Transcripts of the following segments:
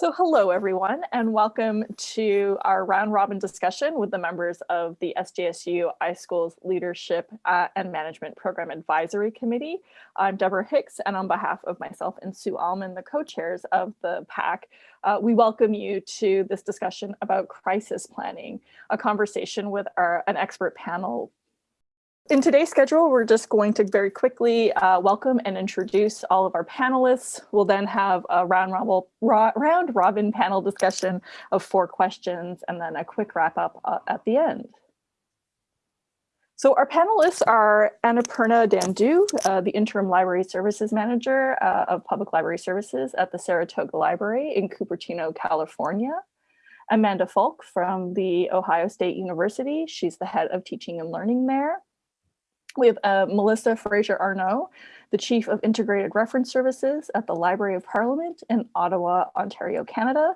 So hello everyone and welcome to our round robin discussion with the members of the SJSU iSchools Leadership uh, and Management Program Advisory Committee. I'm Deborah Hicks and on behalf of myself and Sue Allman, the co-chairs of the PAC, uh, we welcome you to this discussion about crisis planning, a conversation with our, an expert panel in today's schedule, we're just going to very quickly uh, welcome and introduce all of our panelists. We'll then have a round robin, round robin panel discussion of four questions and then a quick wrap up uh, at the end. So our panelists are Annapurna Dandu, uh, the Interim Library Services Manager uh, of Public Library Services at the Saratoga Library in Cupertino, California. Amanda Falk from the Ohio State University. She's the head of teaching and learning there. We have uh, Melissa Fraser Arnault, the Chief of Integrated Reference Services at the Library of Parliament in Ottawa, Ontario, Canada.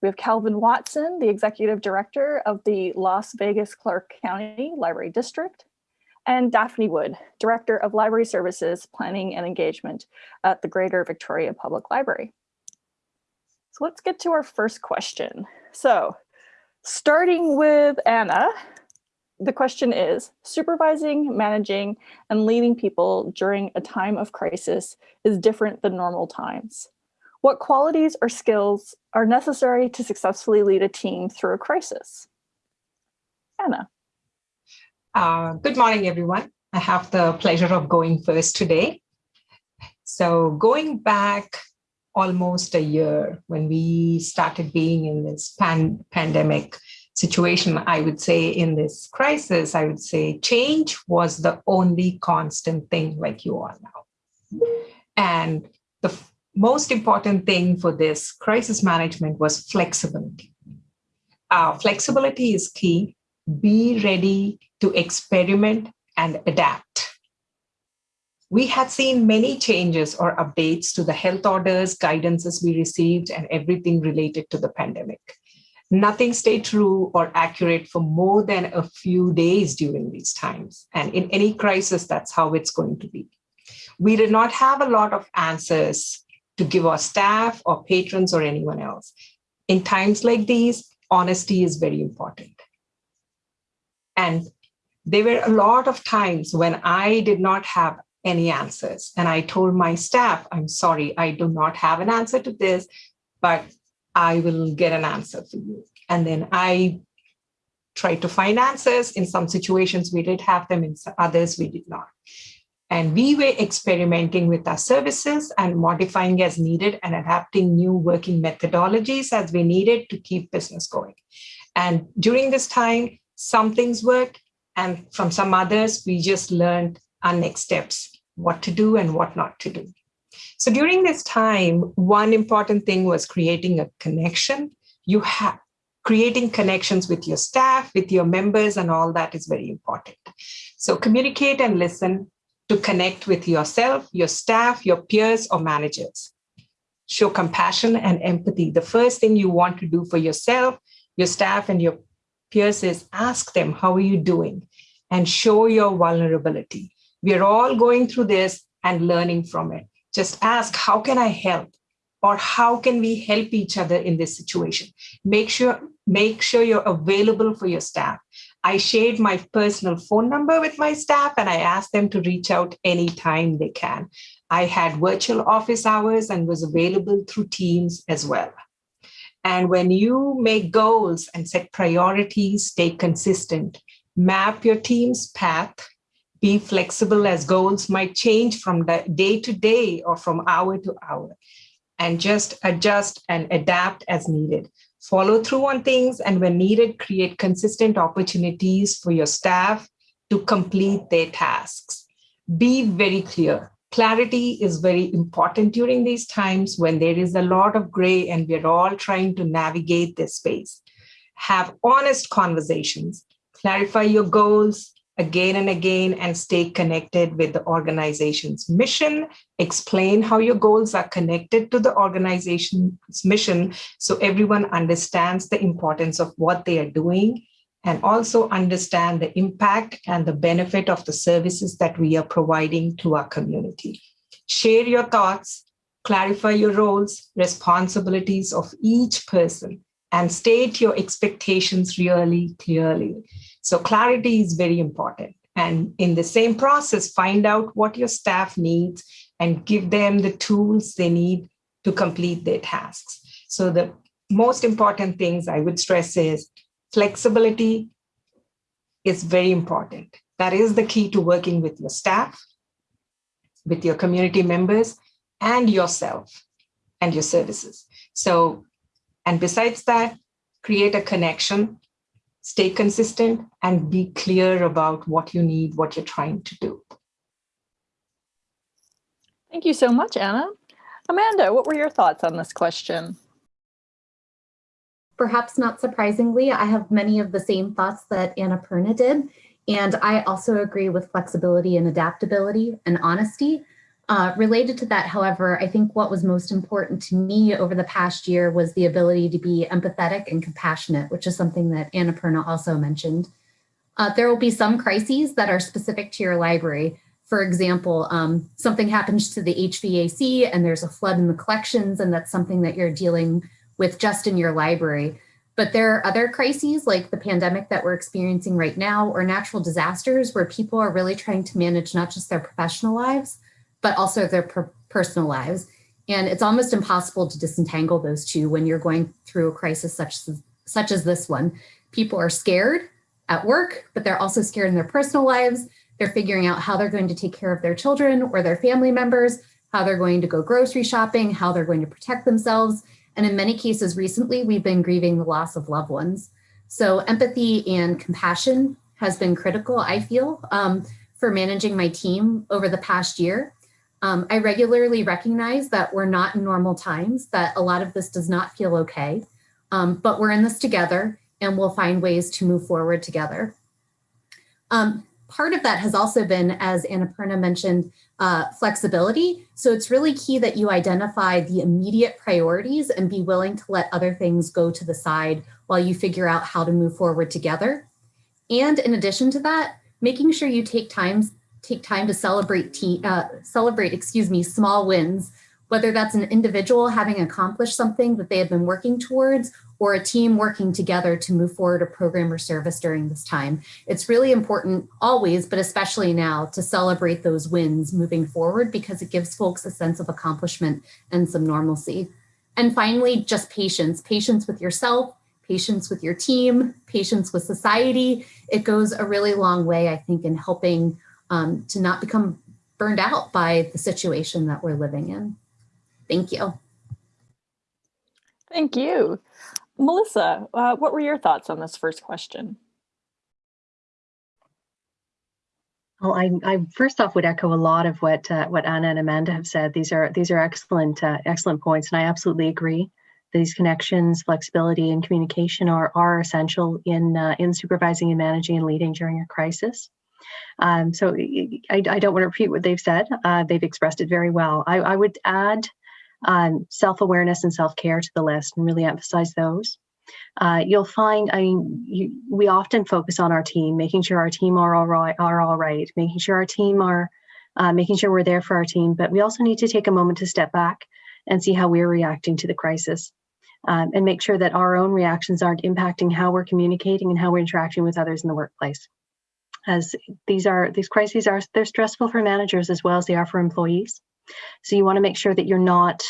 We have Calvin Watson, the Executive Director of the Las Vegas Clark County Library District, and Daphne Wood, Director of Library Services, Planning and Engagement at the Greater Victoria Public Library. So let's get to our first question. So starting with Anna, the question is, supervising, managing, and leading people during a time of crisis is different than normal times. What qualities or skills are necessary to successfully lead a team through a crisis? Anna. Uh, good morning, everyone. I have the pleasure of going first today. So going back almost a year when we started being in this pan pandemic, situation, I would say in this crisis, I would say change was the only constant thing like you are now. And the most important thing for this crisis management was flexibility. Uh, flexibility is key. Be ready to experiment and adapt. We had seen many changes or updates to the health orders, guidances we received, and everything related to the pandemic nothing stayed true or accurate for more than a few days during these times. And in any crisis, that's how it's going to be. We did not have a lot of answers to give our staff or patrons or anyone else. In times like these, honesty is very important. And there were a lot of times when I did not have any answers. And I told my staff, I'm sorry, I do not have an answer to this, but I will get an answer for you. And then I tried to find answers. In some situations, we did have them, in others, we did not. And we were experimenting with our services and modifying as needed and adapting new working methodologies as we needed to keep business going. And during this time, some things worked, and from some others, we just learned our next steps, what to do and what not to do. So during this time, one important thing was creating a connection. You have creating connections with your staff, with your members, and all that is very important. So communicate and listen to connect with yourself, your staff, your peers, or managers. Show compassion and empathy. The first thing you want to do for yourself, your staff, and your peers is ask them, how are you doing? And show your vulnerability. We're all going through this and learning from it just ask, how can I help? Or how can we help each other in this situation? Make sure, make sure you're available for your staff. I shared my personal phone number with my staff and I asked them to reach out anytime they can. I had virtual office hours and was available through Teams as well. And when you make goals and set priorities, stay consistent, map your team's path be flexible as goals might change from day to day or from hour to hour and just adjust and adapt as needed. Follow through on things and when needed, create consistent opportunities for your staff to complete their tasks. Be very clear. Clarity is very important during these times when there is a lot of gray and we're all trying to navigate this space. Have honest conversations, clarify your goals, again and again and stay connected with the organization's mission, explain how your goals are connected to the organization's mission so everyone understands the importance of what they are doing and also understand the impact and the benefit of the services that we are providing to our community. Share your thoughts, clarify your roles, responsibilities of each person, and state your expectations really clearly. So clarity is very important. And in the same process, find out what your staff needs and give them the tools they need to complete their tasks. So the most important things I would stress is flexibility is very important. That is the key to working with your staff, with your community members, and yourself and your services. So, and besides that, create a connection, stay consistent, and be clear about what you need, what you're trying to do. Thank you so much, Anna. Amanda, what were your thoughts on this question? Perhaps not surprisingly, I have many of the same thoughts that Annapurna did. And I also agree with flexibility and adaptability and honesty. Uh, related to that, however, I think what was most important to me over the past year was the ability to be empathetic and compassionate, which is something that Annapurna also mentioned. Uh, there will be some crises that are specific to your library. For example, um, something happens to the HVAC and there's a flood in the collections and that's something that you're dealing with just in your library. But there are other crises like the pandemic that we're experiencing right now or natural disasters where people are really trying to manage not just their professional lives, but also their per personal lives. And it's almost impossible to disentangle those two when you're going through a crisis such as, such as this one. People are scared at work, but they're also scared in their personal lives. They're figuring out how they're going to take care of their children or their family members, how they're going to go grocery shopping, how they're going to protect themselves. And in many cases recently, we've been grieving the loss of loved ones. So empathy and compassion has been critical, I feel, um, for managing my team over the past year. Um, I regularly recognize that we're not in normal times, that a lot of this does not feel okay, um, but we're in this together and we'll find ways to move forward together. Um, part of that has also been, as Annapurna mentioned, uh, flexibility. So it's really key that you identify the immediate priorities and be willing to let other things go to the side while you figure out how to move forward together. And in addition to that, making sure you take time, take time to celebrate, uh, celebrate, excuse me, small wins, whether that's an individual having accomplished something that they have been working towards or a team working together to move forward a program or service during this time. It's really important always, but especially now to celebrate those wins moving forward because it gives folks a sense of accomplishment and some normalcy. And finally, just patience, patience with yourself, patience with your team, patience with society. It goes a really long way, I think, in helping um, to not become burned out by the situation that we're living in. Thank you. Thank you. Melissa, uh, what were your thoughts on this first question? Well, I, I, first off would echo a lot of what uh, what Anna and Amanda have said. These are these are excellent uh, excellent points, and I absolutely agree. These connections, flexibility, and communication are are essential in uh, in supervising and managing and leading during a crisis. Um, so I, I, don't want to repeat what they've said. Uh, they've expressed it very well. I, I would add um, self-awareness and self-care to the list and really emphasize those. Uh, you'll find, I mean, you, we often focus on our team, making sure our team are all right, are all right, making sure our team are, uh, making sure we're there for our team. But we also need to take a moment to step back and see how we're reacting to the crisis, um, and make sure that our own reactions aren't impacting how we're communicating and how we're interacting with others in the workplace. As these are these crises are they're stressful for managers as well as they are for employees. So you want to make sure that you're not,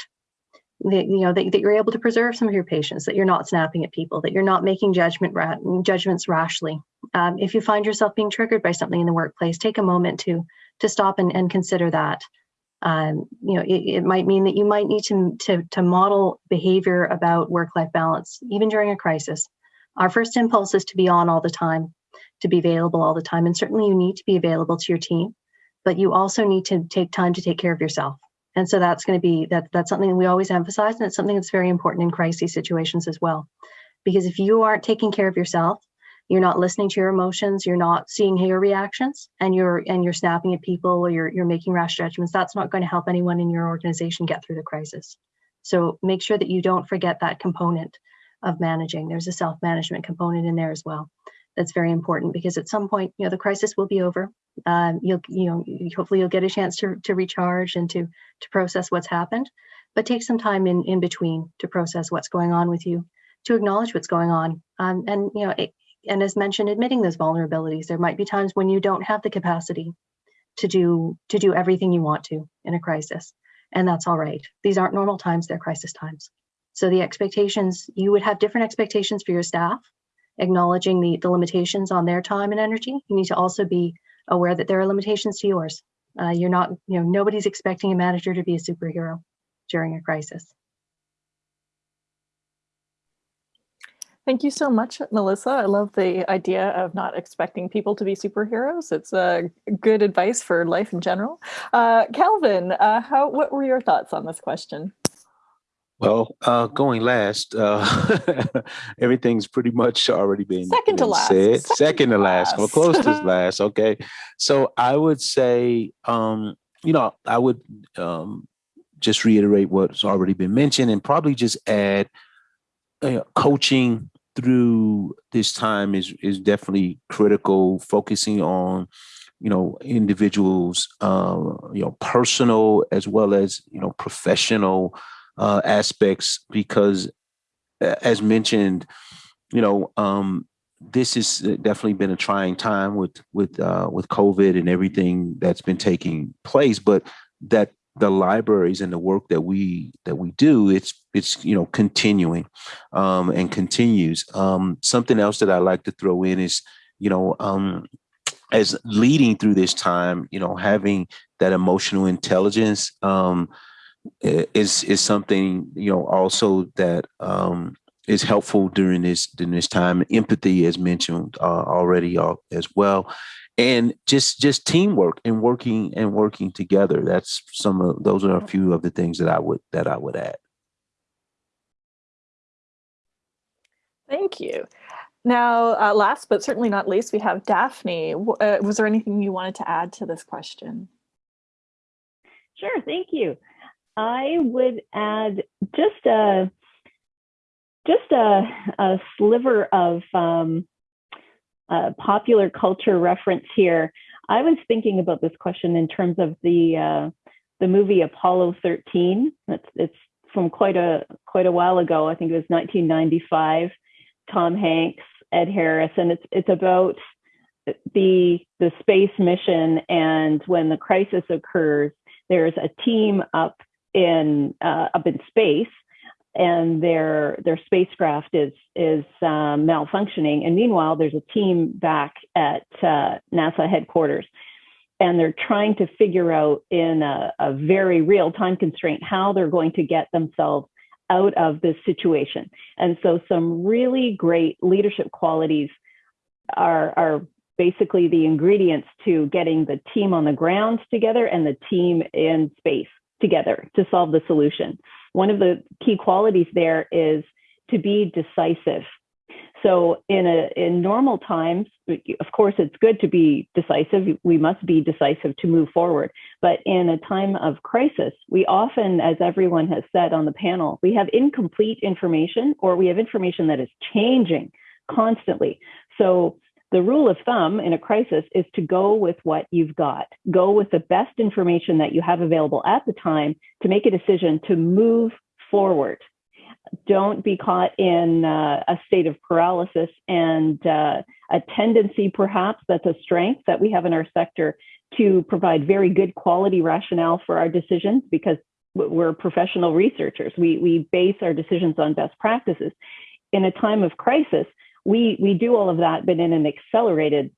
that, you know, that, that you're able to preserve some of your patience, that you're not snapping at people, that you're not making judgment ra judgments rashly. Um, if you find yourself being triggered by something in the workplace, take a moment to to stop and, and consider that. Um, you know, it, it, might mean that you might need to, to, to model behavior about work-life balance, even during a crisis. Our first impulse is to be on all the time, to be available all the time, and certainly you need to be available to your team but you also need to take time to take care of yourself. And so that's going to be that that's something we always emphasize, and it's something that's very important in crisis situations as well. Because if you aren't taking care of yourself, you're not listening to your emotions, you're not seeing your reactions, and you're and you're snapping at people or you're you're making rash judgments, that's not going to help anyone in your organization get through the crisis. So make sure that you don't forget that component of managing. There's a self-management component in there as well. That's very important because at some point, you know, the crisis will be over um, you'll you know hopefully you'll get a chance to, to recharge and to to process what's happened but take some time in, in between to process what's going on with you, to acknowledge what's going on. Um, and, you know, it, and as mentioned, admitting those vulnerabilities. There might be times when you don't have the capacity to do to do everything you want to in a crisis. And that's all right. These aren't normal times, they're crisis times. So the expectations, you would have different expectations for your staff, acknowledging the, the limitations on their time and energy. You need to also be aware that there are limitations to yours. Uh, you're not, you know, nobody's expecting a manager to be a superhero during a crisis. Thank you so much, Melissa. I love the idea of not expecting people to be superheroes. It's uh, good advice for life in general. Uh, Calvin, uh, how, what were your thoughts on this question? Well, uh, going last, uh, everything's pretty much already been, second to been last. said. Second, Second, to to last. Well, close to last. Okay. So I would say, um, you know, I would um, just reiterate what's already been mentioned and probably just add uh, coaching through this time is is definitely critical. Focusing on, you know, individuals, uh, you know, personal as well as you know professional uh, aspects because, as mentioned, you know, um, this has definitely been a trying time with with uh, with COVID and everything that's been taking place. But that the libraries and the work that we that we do, it's it's you know continuing um, and continues. Um, something else that I like to throw in is you know um, as leading through this time, you know, having that emotional intelligence um, is is something you know also that um, is helpful during this during this time. Empathy, as mentioned uh, already, uh, as well, and just just teamwork and working and working together. That's some of those are a few of the things that I would that I would add. Thank you. Now, uh, last but certainly not least, we have Daphne. Uh, was there anything you wanted to add to this question? Sure, thank you. I would add just a just a, a sliver of um, uh, popular culture reference here. I was thinking about this question in terms of the uh, the movie Apollo 13. It's, it's from quite a quite a while ago. I think it was 1995. Tom Hanks, Ed Harris, and it's it's about the the space mission and when the crisis occurs, there's a team up in uh, up in space and their their spacecraft is is um, malfunctioning. And meanwhile, there's a team back at uh, NASA headquarters, and they're trying to figure out in a, a very real time constraint how they're going to get themselves out of this situation. And so, some really great leadership qualities are are basically the ingredients to getting the team on the ground together and the team in space together to solve the solution. One of the key qualities there is to be decisive. So in a in normal times, of course, it's good to be decisive. We must be decisive to move forward. But in a time of crisis, we often, as everyone has said on the panel, we have incomplete information or we have information that is changing constantly. So the rule of thumb in a crisis is to go with what you've got. Go with the best information that you have available at the time to make a decision to move forward. Don't be caught in uh, a state of paralysis and uh, a tendency, perhaps, that's a strength that we have in our sector to provide very good quality rationale for our decisions because we're professional researchers. We, we base our decisions on best practices. In a time of crisis, we we do all of that, but in an accelerated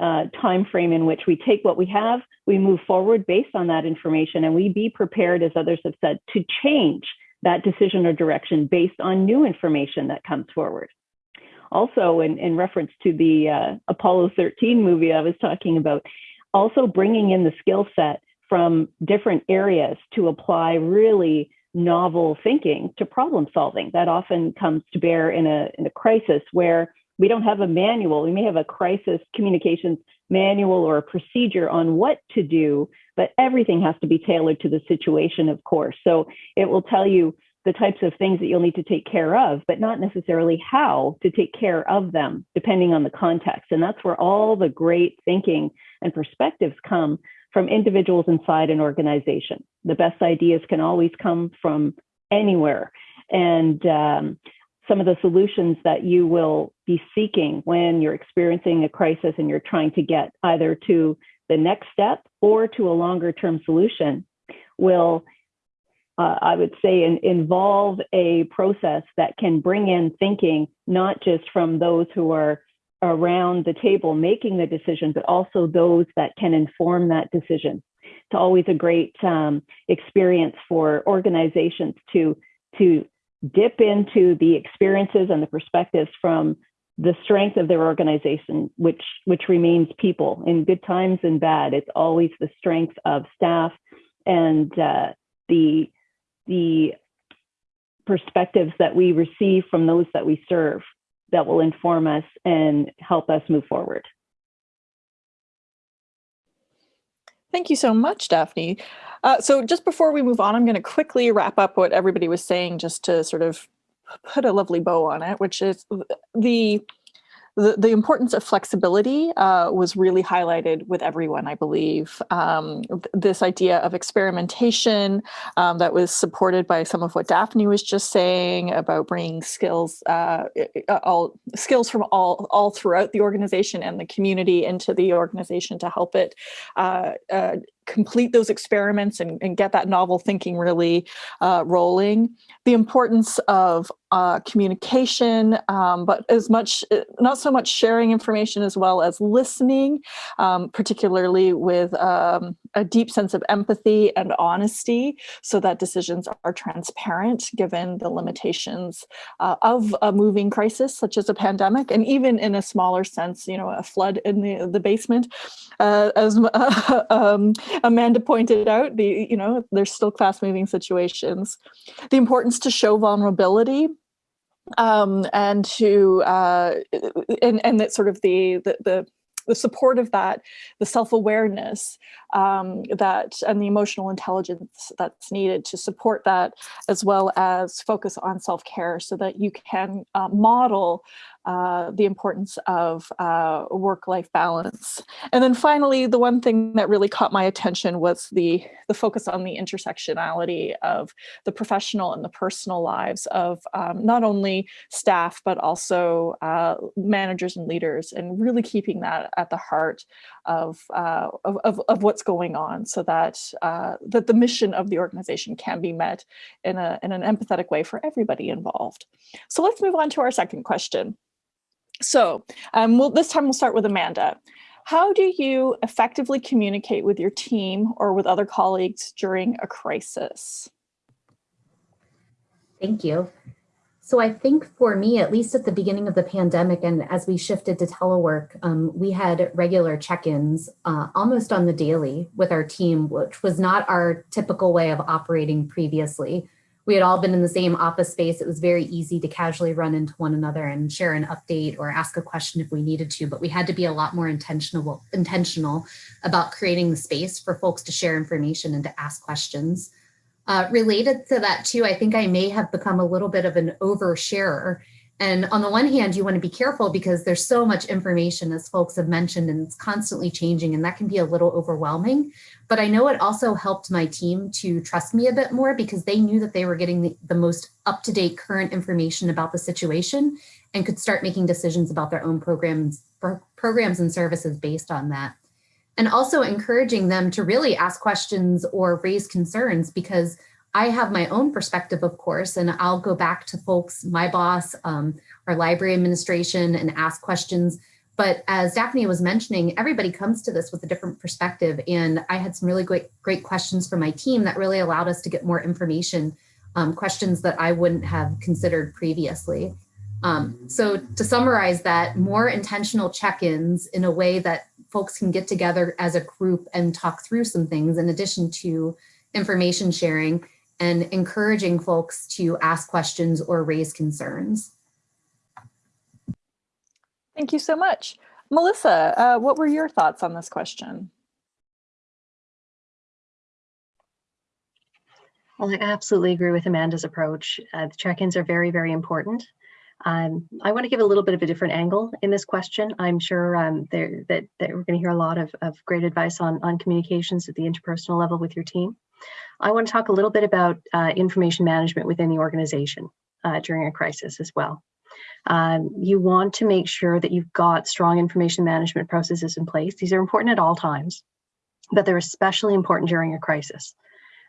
uh, time frame in which we take what we have, we move forward based on that information, and we be prepared, as others have said, to change that decision or direction based on new information that comes forward. Also, in, in reference to the uh, Apollo 13 movie I was talking about, also bringing in the skill set from different areas to apply really novel thinking to problem solving. That often comes to bear in a, in a crisis where we don't have a manual. We may have a crisis communications manual or a procedure on what to do, but everything has to be tailored to the situation, of course. So it will tell you the types of things that you'll need to take care of, but not necessarily how to take care of them, depending on the context. And that's where all the great thinking and perspectives come from individuals inside an organization. the best ideas can always come from anywhere. And um, some of the solutions that you will be seeking when you're experiencing a crisis and you're trying to get either to the next step or to a longer term solution will, uh, I would say, in, involve a process that can bring in thinking, not just from those who are around the table making the decision, but also those that can inform that decision. It's always a great um, experience for organizations to, to dip into the experiences and the perspectives from the strength of their organization, which which remains people in good times and bad. It's always the strength of staff and uh, the the perspectives that we receive from those that we serve that will inform us and help us move forward. Thank you so much, Daphne. Uh, so just before we move on, I'm going to quickly wrap up what everybody was saying just to sort of put a lovely bow on it, which is the the, the importance of flexibility uh, was really highlighted with everyone, I believe. Um, this idea of experimentation um, that was supported by some of what Daphne was just saying about bringing skills, uh, all skills from all, all throughout the organization and the community into the organization to help it uh, uh complete those experiments and, and, get that novel thinking really uh, rolling. The importance of uh, communication, um, but as much, uh, not so much sharing information as well as listening, um, particularly with um, a deep sense of empathy and honesty so that decisions are transparent given the limitations uh, of a moving crisis such as a pandemic and even in a smaller sense, you know, a flood in the, the basement. Uh, as um, Amanda pointed out, the, you know, there's still fast moving situations. The importance to show vulnerability um, and to uh, and and that sort of the the, the the support of that, the self-awareness um, that and the emotional intelligence that's needed to support that, as well as focus on self-care so that you can uh, model uh, the importance of uh, work-life balance. And then finally, the one thing that really caught my attention was the, the focus on the intersectionality of the professional and the personal lives of um, not only staff, but also uh, managers and leaders, and really keeping that at the heart of, uh, of, of, of, what's going on so that, uh, that the mission of the organization can be met in, a, in an empathetic way for everybody involved. So let's move on to our second question. So um, we'll, this time we'll start with Amanda. How do you effectively communicate with your team or with other colleagues during a crisis? Thank you. So I think for me, at least at the beginning of the pandemic and as we shifted to telework, um, we had regular check-ins uh, almost on the daily with our team, which was not our typical way of operating previously we had all been in the same office space. It was very easy to casually run into one another and share an update or ask a question if we needed to, but we had to be a lot more intentional, intentional about creating the space for folks to share information and to ask questions. Uh, related to that too, I think I may have become a little bit of an oversharer and on the one hand, you want to be careful because there's so much information, as folks have mentioned, and it's constantly changing, and that can be a little overwhelming. But I know it also helped my team to trust me a bit more because they knew that they were getting the, the most up-to-date current information about the situation and could start making decisions about their own programs, programs and services based on that. And also encouraging them to really ask questions or raise concerns because I have my own perspective, of course, and I'll go back to folks, my boss, um, our library administration and ask questions. But as Daphne was mentioning, everybody comes to this with a different perspective. And I had some really great, great questions from my team that really allowed us to get more information, um, questions that I wouldn't have considered previously. Um, so to summarize that, more intentional check-ins in a way that folks can get together as a group and talk through some things in addition to information sharing and encouraging folks to ask questions or raise concerns. Thank you so much. Melissa, uh, what were your thoughts on this question? Well, I absolutely agree with Amanda's approach. Uh, the check-ins are very, very important. Um, I want to give a little bit of a different angle in this question. I'm sure um, there, that, that we're going to hear a lot of, of great advice on, on communications at the interpersonal level with your team. I want to talk a little bit about uh, information management within the organization uh, during a crisis as well. Um, you want to make sure that you've got strong information management processes in place. These are important at all times, but they're especially important during a crisis.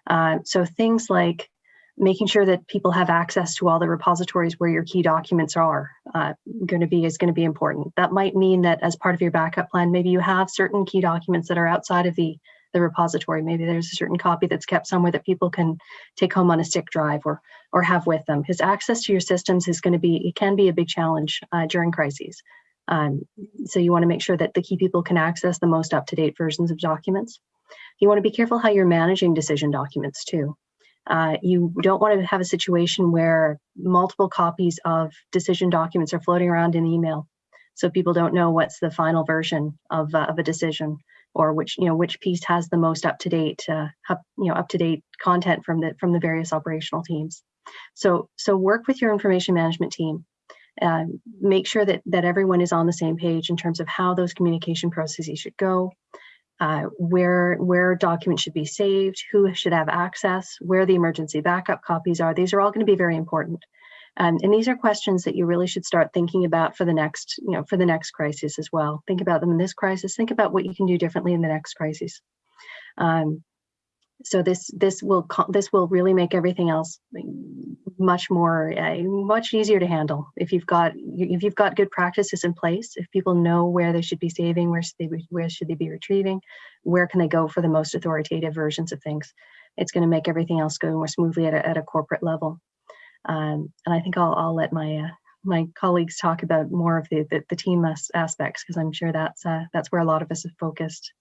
Uh, so things like making sure that people have access to all the repositories where your key documents are uh, going to be is going to be important. That might mean that as part of your backup plan, maybe you have certain key documents that are outside of the the repository. Maybe there's a certain copy that's kept somewhere that people can take home on a stick drive or or have with them. Because access to your systems is going to be it can be a big challenge uh, during crises. Um, so you want to make sure that the key people can access the most up to date versions of documents. You want to be careful how you're managing decision documents too. Uh, you don't want to have a situation where multiple copies of decision documents are floating around in email. So people don't know what's the final version of, uh, of a decision or which, you know, which piece has the most up to date, uh, you know, up to date content from the, from the various operational teams. So, so work with your information management team. Uh, make sure that, that everyone is on the same page in terms of how those communication processes should go, uh, where where documents should be saved, who should have access, where the emergency backup copies are. These are all going to be very important. Um, and these are questions that you really should start thinking about for the next, you know, for the next crisis as well. Think about them in this crisis. Think about what you can do differently in the next crisis. Um, so this this will this will really make everything else much more uh, much easier to handle if you've got if you've got good practices in place if people know where they should be saving where should they be, where should they be retrieving where can they go for the most authoritative versions of things it's going to make everything else go more smoothly at a, at a corporate level um, and i think i'll, I'll let my uh, my colleagues talk about more of the the, the team as aspects because i'm sure that's uh, that's where a lot of us have focused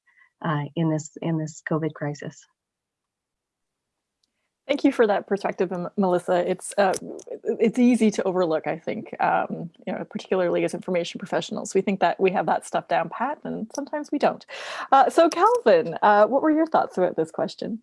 uh, in this in this covid crisis Thank you for that perspective, Melissa. It's uh, it's easy to overlook, I think, um, you know, particularly as information professionals. We think that we have that stuff down pat, and sometimes we don't. Uh, so, Calvin, uh, what were your thoughts about this question?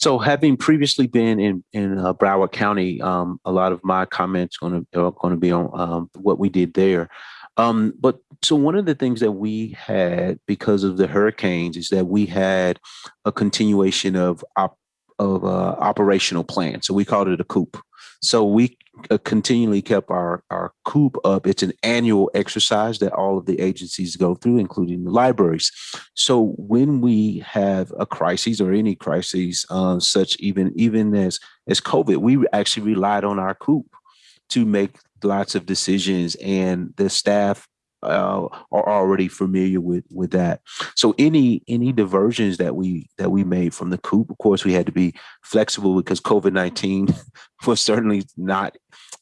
So, having previously been in in uh, Broward County, um, a lot of my comments to are going to be on um, what we did there. Um, but so one of the things that we had because of the hurricanes is that we had a continuation of op of uh, operational plan. So we called it a COOP. So we uh, continually kept our, our COOP up. It's an annual exercise that all of the agencies go through, including the libraries. So when we have a crisis or any crises, uh, such even even as as COVID, we actually relied on our COOP to make lots of decisions, and the staff uh, are already familiar with with that. So any any diversions that we that we made from the coop, of course, we had to be flexible because COVID nineteen was certainly not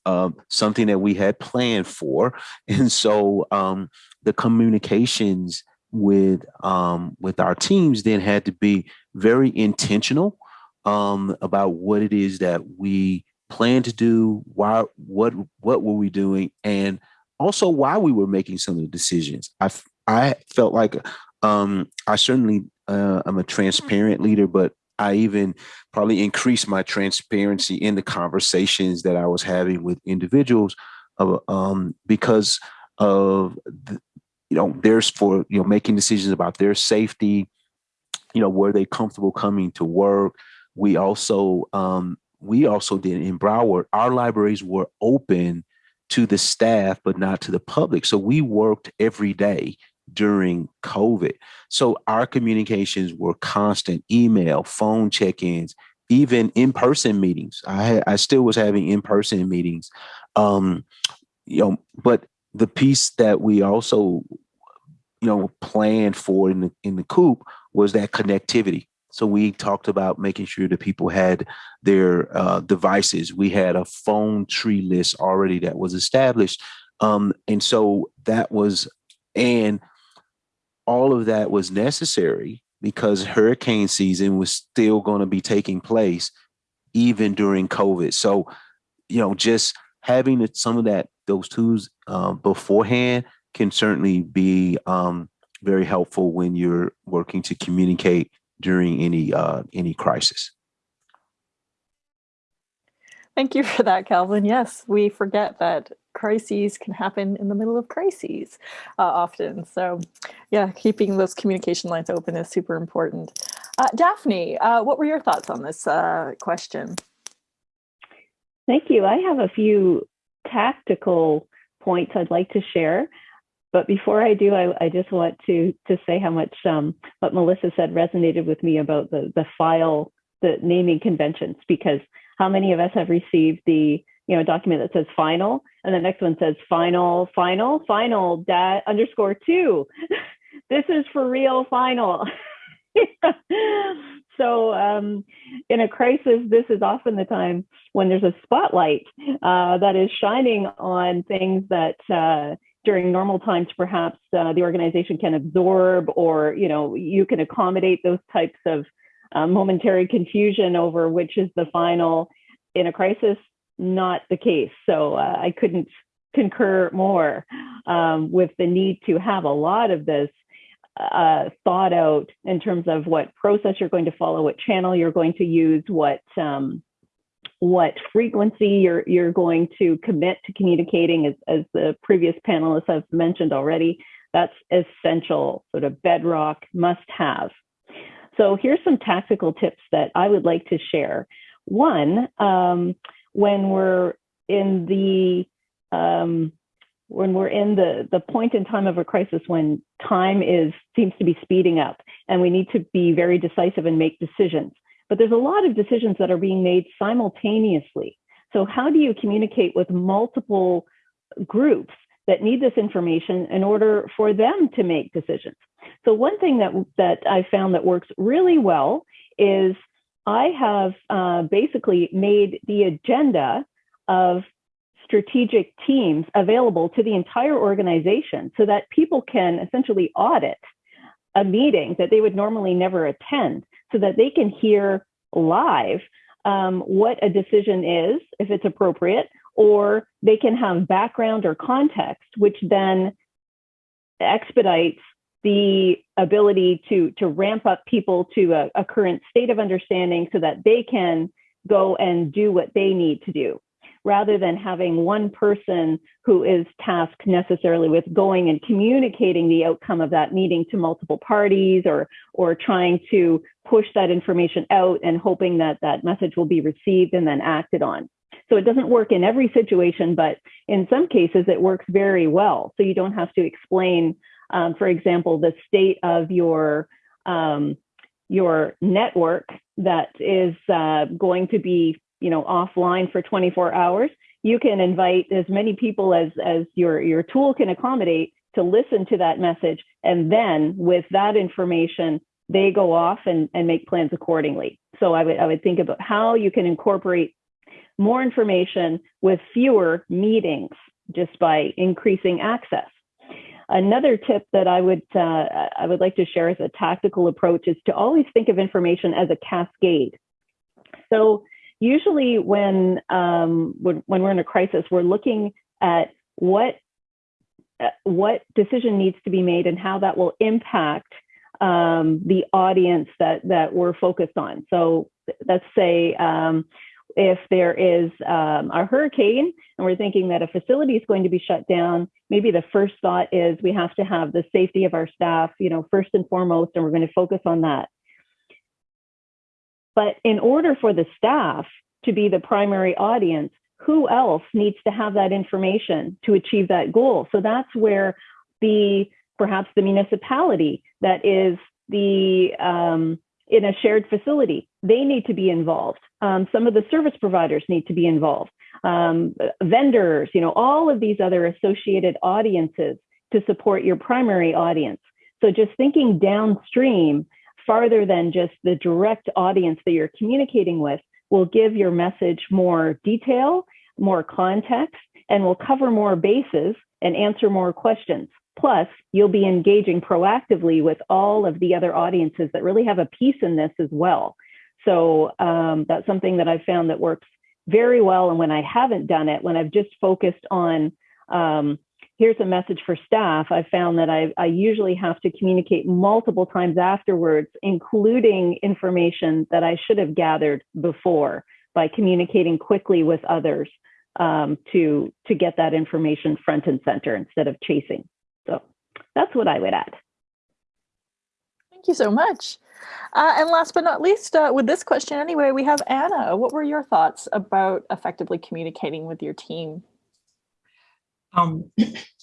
um, something that we had planned for, and so um, the communications with um, with our teams then had to be very intentional um, about what it is that we plan to do, why, what what were we doing, and also why we were making some of the decisions. I I felt like um, I certainly uh, I'm a transparent leader, but I even probably increased my transparency in the conversations that I was having with individuals, uh, um, because of the, you know there's for you know making decisions about their safety. You know, were they comfortable coming to work? We also um, we also did in Broward. Our libraries were open to the staff, but not to the public. So we worked every day during COVID. So our communications were constant email, phone check ins, even in person meetings. I, I still was having in person meetings. Um, you know, but the piece that we also, you know, planned for in the, in the coop was that connectivity. So we talked about making sure that people had their uh, devices. We had a phone tree list already that was established. Um, and so that was, and all of that was necessary because hurricane season was still going to be taking place even during COVID. So, you know, just having some of that, those tools um, beforehand can certainly be um, very helpful when you're working to communicate during any uh, any crisis. Thank you for that, Calvin. Yes, we forget that crises can happen in the middle of crises uh, often. So yeah, keeping those communication lines open is super important. Uh, Daphne, uh, what were your thoughts on this uh, question? Thank you. I have a few tactical points I'd like to share. But before I do, I, I just want to to say how much um, what Melissa said resonated with me about the the file, the naming conventions, because how many of us have received the you know document that says final, and the next one says final, final, final dat underscore two. this is for real final. so um, in a crisis, this is often the time when there's a spotlight uh, that is shining on things that uh, during normal times perhaps uh, the organization can absorb or you know you can accommodate those types of uh, momentary confusion over which is the final in a crisis not the case. So uh, i couldn't concur more um, with the need to have a lot of this uh, thought out in terms of what process you're going to follow what channel you're going to use what um, what frequency you're you're going to commit to communicating as, as the previous panelists have mentioned already that's essential sort of bedrock must have so here's some tactical tips that i would like to share. One um, when we're in the um, when we're in the the point in time of a crisis when time is seems to be speeding up and we need to be very decisive and make decisions but there's a lot of decisions that are being made simultaneously. So how do you communicate with multiple groups that need this information in order for them to make decisions? So one thing that, that I found that works really well is I have uh, basically made the agenda of strategic teams available to the entire organization so that people can essentially audit a meeting that they would normally never attend so that they can hear live um, what a decision is, if it's appropriate, or they can have background or context, which then expedites the ability to to ramp up people to a, a current state of understanding so that they can go and do what they need to do rather than having one person who is tasked necessarily with going and communicating the outcome of that meeting to multiple parties or or trying to push that information out and hoping that that message will be received and then acted on. So it doesn't work in every situation, but in some cases it works very well. So you don't have to explain, um, for example, the state of your um, your network that is uh, going to be you know offline for 24 hours you can invite as many people as as your your tool can accommodate to listen to that message. And then with that information they go off and, and make plans accordingly. So i would i would think about how you can incorporate more information with fewer meetings just by increasing access. Another tip that i would uh, i would like to share as a tactical approach is to always think of information as a cascade. So usually when, um, when, we're in a crisis, we're looking at what uh, what decision needs to be made and how that will impact um, the audience that that we're focused on. So let's say um, if there is um, a hurricane and we're thinking that a facility is going to be shut down, maybe the first thought is we have to have the safety of our staff, you know, first and foremost, and we're going to focus on that. But in order for the staff to be the primary audience, who else needs to have that information to achieve that goal? So that's where the perhaps the municipality that is the um, in a shared facility, they need to be involved. Um, some of the service providers need to be involved. Um, vendors, you know, all of these other associated audiences to support your primary audience. So just thinking downstream farther than just the direct audience that you're communicating with will give your message more detail, more context, and will cover more bases and answer more questions. Plus, you'll be engaging proactively with all of the other audiences that really have a piece in this as well. So um, that's something that I've found that works very well. And when I haven't done it, when I've just focused on um, here's a message for staff, I found that I, I usually have to communicate multiple times afterwards, including information that I should have gathered before by communicating quickly with others um, to, to get that information front and center instead of chasing. So that's what I would add. Thank you so much. Uh, and last but not least, uh, with this question anyway, we have Anna. What were your thoughts about effectively communicating with your team? Um,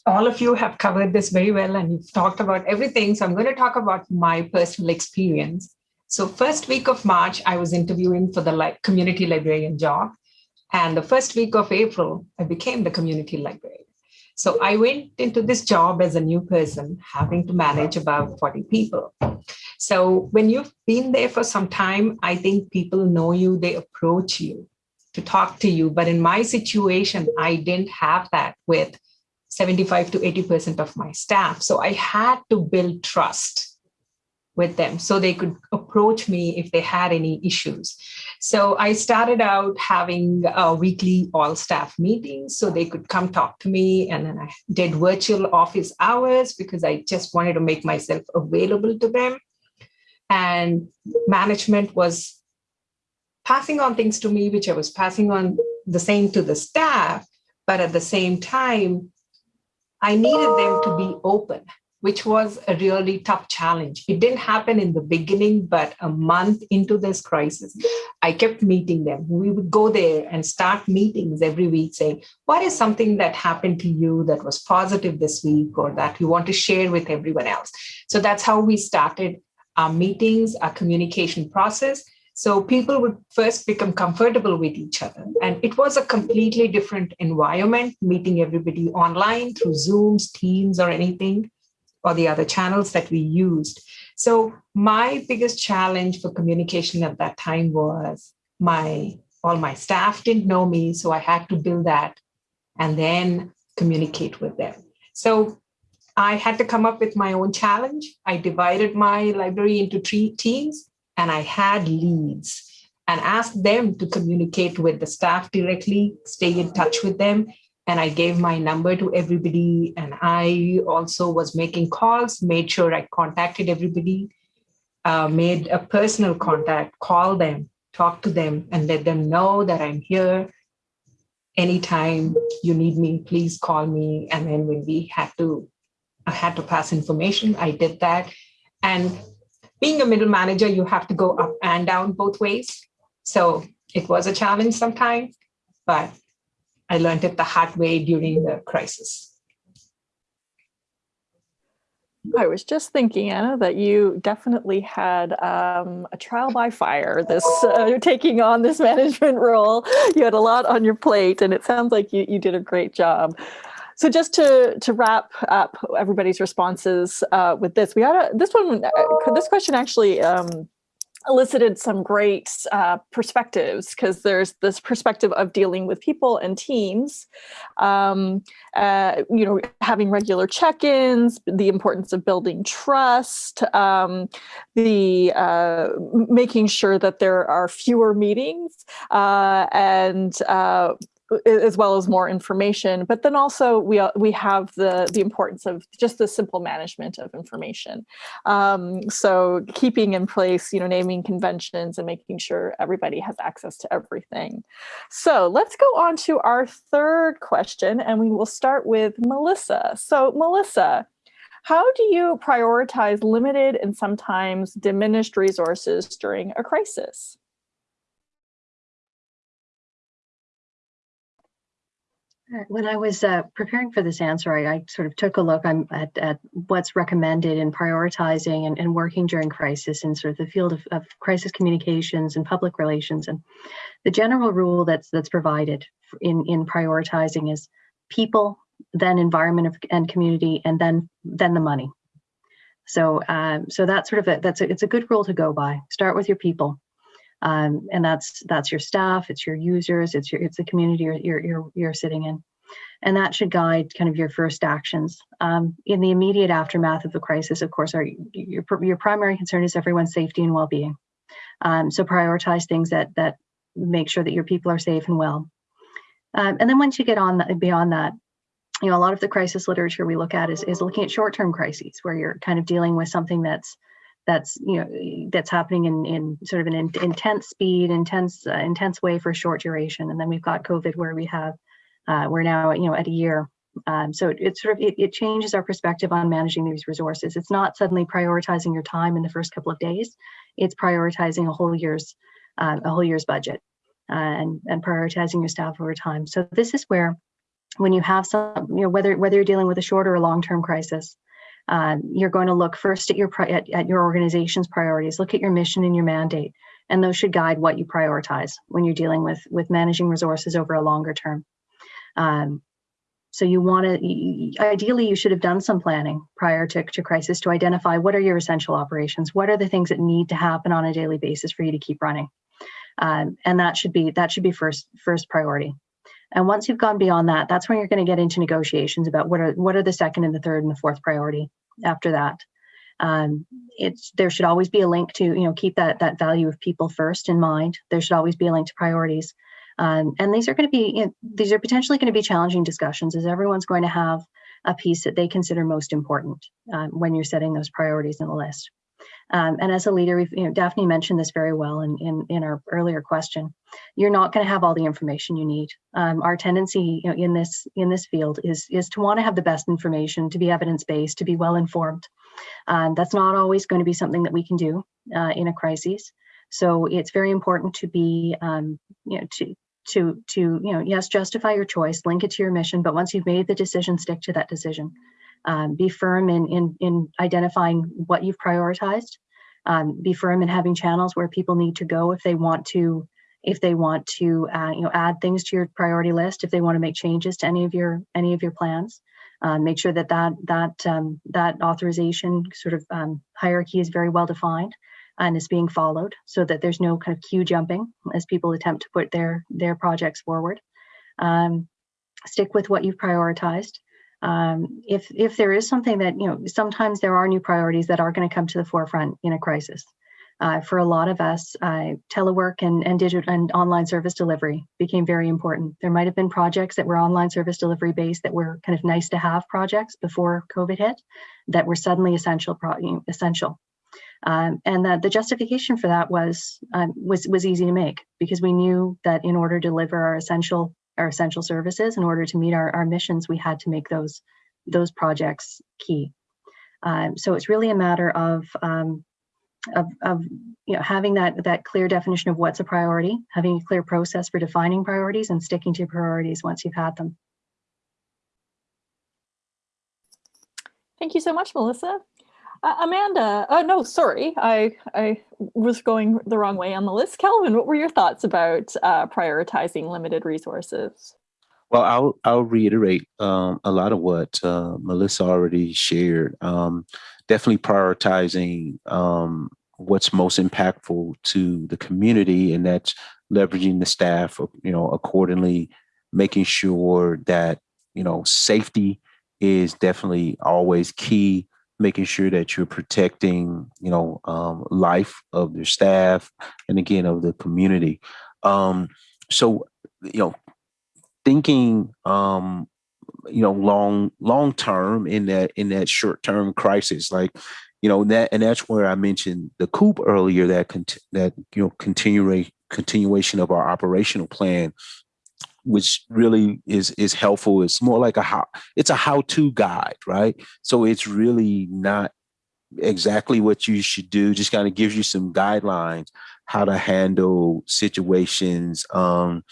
all of you have covered this very well and you've talked about everything. So I'm going to talk about my personal experience. So first week of March, I was interviewing for the community librarian job. And the first week of April, I became the community librarian. So I went into this job as a new person, having to manage about 40 people. So when you've been there for some time, I think people know you, they approach you to talk to you. But in my situation, I didn't have that with 75 to 80% of my staff. So I had to build trust with them so they could approach me if they had any issues. So I started out having a weekly all staff meetings so they could come talk to me. And then I did virtual office hours because I just wanted to make myself available to them. And management was passing on things to me, which I was passing on the same to the staff. But at the same time, I needed them to be open which was a really tough challenge. It didn't happen in the beginning, but a month into this crisis, I kept meeting them. We would go there and start meetings every week saying, what is something that happened to you that was positive this week or that you want to share with everyone else? So that's how we started our meetings, our communication process. So people would first become comfortable with each other. And it was a completely different environment, meeting everybody online through Zooms, Teams, or anything or the other channels that we used. So my biggest challenge for communication at that time was my all my staff didn't know me, so I had to build that and then communicate with them. So I had to come up with my own challenge. I divided my library into three teams and I had leads and asked them to communicate with the staff directly, stay in touch with them, and I gave my number to everybody. And I also was making calls, made sure I contacted everybody, uh, made a personal contact, call them, talk to them, and let them know that I'm here. Anytime you need me, please call me. And then when we had to, I had to pass information, I did that. And being a middle manager, you have to go up and down both ways. So it was a challenge sometimes, but I learned it the hard way during the crisis. I was just thinking, Anna, that you definitely had um, a trial by fire. This uh, taking on this management role. You had a lot on your plate, and it sounds like you you did a great job. So just to to wrap up everybody's responses uh, with this, we had a this one. Uh, this question actually um, elicited some great uh, perspectives because there's this perspective of dealing with people and teams, um, uh, you know, having regular check-ins, the importance of building trust, um, the uh, making sure that there are fewer meetings uh, and uh, as well as more information. But then also we uh, we have the the importance of just the simple management of information. Um, so keeping in place, you know, naming conventions and making sure everybody has access to everything. So let's go on to our third question, and we will start with Melissa. So Melissa. How do you prioritize limited and sometimes diminished resources during a crisis? When I was uh, preparing for this answer, I, I, sort of took a look at, at, what's recommended in prioritizing and, and, working during crisis in sort of the field of, of, crisis communications and public relations. And the general rule that's that's provided in, in prioritizing is people, then environment and community, and then then the money. So um, so that's sort of a, that's a, it's a good rule to go by. Start with your people. Um, and that's that's your staff, it's your users, it's your it's the community you're you're you're, sitting in, and that should guide kind of your first actions. Um, in the immediate aftermath of the crisis, of course, our your your primary concern is everyone's safety and well-being. Um, so prioritize things that that make sure that your people are safe and well. Um, and then once you get on beyond that, you know, a lot of the crisis literature we look at is, is looking at short-term crises where you're kind of dealing with something that's that's you know that's happening in in sort of an in, intense speed, intense uh, intense way for short duration, and then we've got COVID where we have uh, we're now you know at a year Um, so it, it sort of it, it changes our perspective on managing these resources. It's not suddenly prioritizing your time in the first couple of days. It's prioritizing a whole year's uh, a whole year's budget uh, and and prioritizing your staff over time. So this is where when you have some, you know, whether whether you're dealing with a short or a long-term crisis, um, you're going to look first at your at, at your organization's priorities. Look at your mission and your mandate, and those should guide what you prioritize when you're dealing with with managing resources over a longer term. Um, so you want to, ideally, you should have done some planning prior to, to crisis to identify what are your essential operations, what are the things that need to happen on a daily basis for you to keep running, um, and that should be that should be first first priority. And once you've gone beyond that, that's when you're going to get into negotiations about what are what are the second and the third and the fourth priority after that. Um, it's there should always be a link to you know keep that that value of people first in mind. There should always be a link to priorities. Um, and these are going to be you know, these are potentially going to be challenging discussions as everyone's going to have a piece that they consider most important um, when you're setting those priorities in the list. Um, and as a leader, we've, you know, Daphne mentioned this very well in, in, in our earlier question. You're not going to have all the information you need. Um, our tendency you know, in this in this field is is to want to have the best information, to be evidence based, to be well informed. Um, that's not always going to be something that we can do uh, in a crisis. So it's very important to be, um, you know, to to to you know, yes, justify your choice, link it to your mission, but once you've made the decision, stick to that decision um, be firm in, in, in identifying what you've prioritized, um, be firm in having channels where people need to go if they want to if they want to uh, you know add things to your priority list if they want to make changes to any of your any of your plans. Uh, make sure that that that um, that authorization sort of um, hierarchy is very well defined and is being followed so that there's no kind of queue jumping as people attempt to put their their projects forward. Um, stick with what you've prioritized um, if if there is something that you know sometimes there are new priorities that are going to come to the forefront in a crisis. Uh, for a lot of us uh, telework and and digital and online service delivery became very important. There might have been projects that were online service delivery based that were kind of nice to have projects before covid hit that were suddenly essential essential. Um, and that the justification for that was um, was was easy to make because we knew that in order to deliver our essential our essential services in order to meet our, our missions we had to make those those projects key um, so it's really a matter of um, of, of you know having that that clear definition of what's a priority having a clear process for defining priorities and sticking to priorities once you've had them Thank you so much, Melissa. Uh, Amanda, uh, no, sorry, I, I was going the wrong way on the list. Kelvin, what were your thoughts about uh, prioritizing limited resources? Well, I'll I'll reiterate um, a lot of what uh, Melissa already shared. Um, definitely prioritizing um, what's most impactful to the community, and that's leveraging the staff, you know, accordingly, making sure that you know safety is definitely always key making sure that you're protecting, you know, um, life of your staff and again of the community. Um, so, you know, thinking, um, you know, long long term in that in that short term crisis, like, you know, that and that's where I mentioned the COOP earlier. That cont- that you know, continuation continuation of our operational plan which really is is helpful. It's more like a how it's a how-to guide, right? So it's really not exactly what you should do, just kind of gives you some guidelines how to handle situations. Um,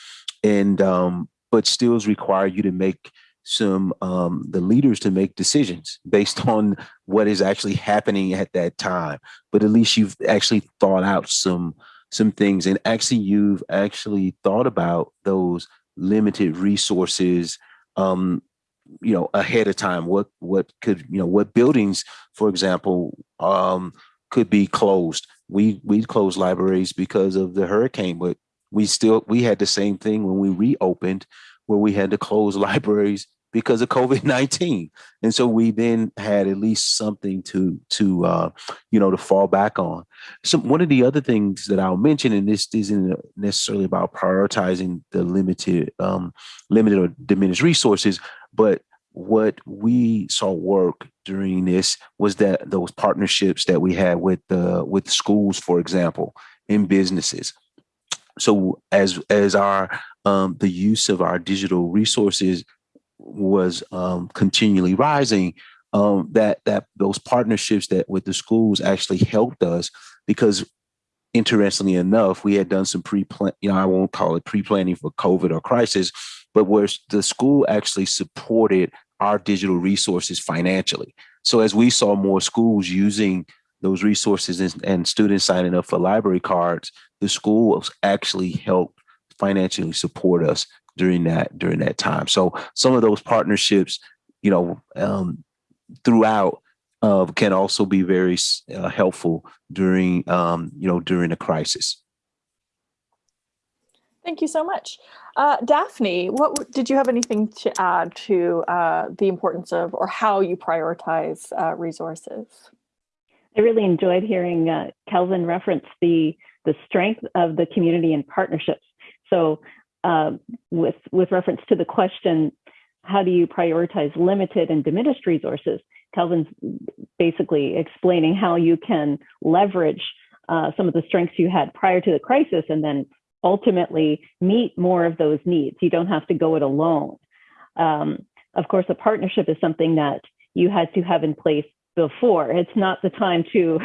and um, but still require you to make some um, the leaders to make decisions based on what is actually happening at that time. But at least you've actually thought out some some things and actually you've actually thought about those limited resources um, you know ahead of time. What what could you know what buildings for example um, could be closed? We we closed libraries because of the hurricane but we still we had the same thing when we reopened where we had to close libraries because of COVID-19. And so we then had at least something to, to uh, you know, to fall back on. So one of the other things that I'll mention, and this isn't necessarily about prioritizing the limited, um, limited or diminished resources, but what we saw work during this was that those partnerships that we had with the with schools, for example, in businesses. So as as our um, the use of our digital resources was um, continually rising, um, that that those partnerships that with the schools actually helped us because interestingly enough, we had done some pre-plan, you know, I won't call it pre-planning for COVID or crisis, but where the school actually supported our digital resources financially. So as we saw more schools using those resources and, and students signing up for library cards, the schools actually helped financially support us during that during that time. So some of those partnerships, you know, um, throughout uh, can also be very uh, helpful during um, you know during a crisis. Thank you so much. Uh, Daphne, what did you have anything to add to uh, the importance of or how you prioritize uh, resources? I really enjoyed hearing uh, Kelvin reference the the strength of the community and partnerships. So uh, with with reference to the question, how do you prioritize limited and diminished resources? Kelvin's basically explaining how you can leverage uh, some of the strengths you had prior to the crisis and then ultimately meet more of those needs. You don't have to go it alone. Um, of course, a partnership is something that you had to have in place before. It's not the time to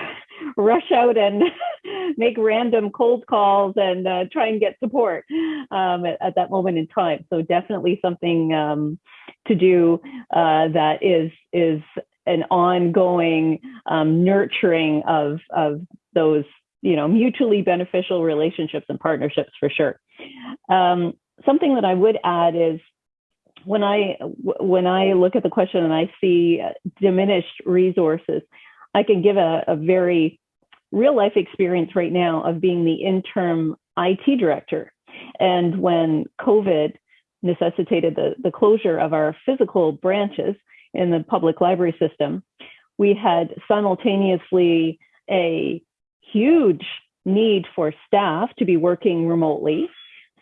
rush out and make random cold calls and uh, try and get support um, at, at, that moment in time. So definitely something um, to do uh, that is is an ongoing um, nurturing of of those you know mutually beneficial relationships and partnerships for sure. Um, something that I would add is when I when I look at the question and I see diminished resources, I can give a, a very real life experience right now of being the interim IT director. And when COVID necessitated the, the closure of our physical branches in the public library system, we had simultaneously a huge need for staff to be working remotely.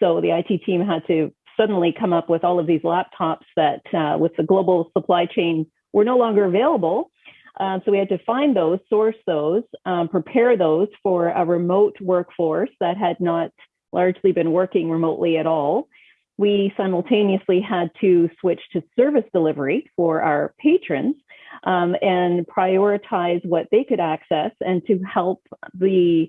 So the IT team had to suddenly come up with all of these laptops that, uh, with the global supply chain, were no longer available. Um, so we had to find those, source those, um, prepare those for a remote workforce that had not largely been working remotely at all. We simultaneously had to switch to service delivery for our patrons um, and prioritize what they could access and to help the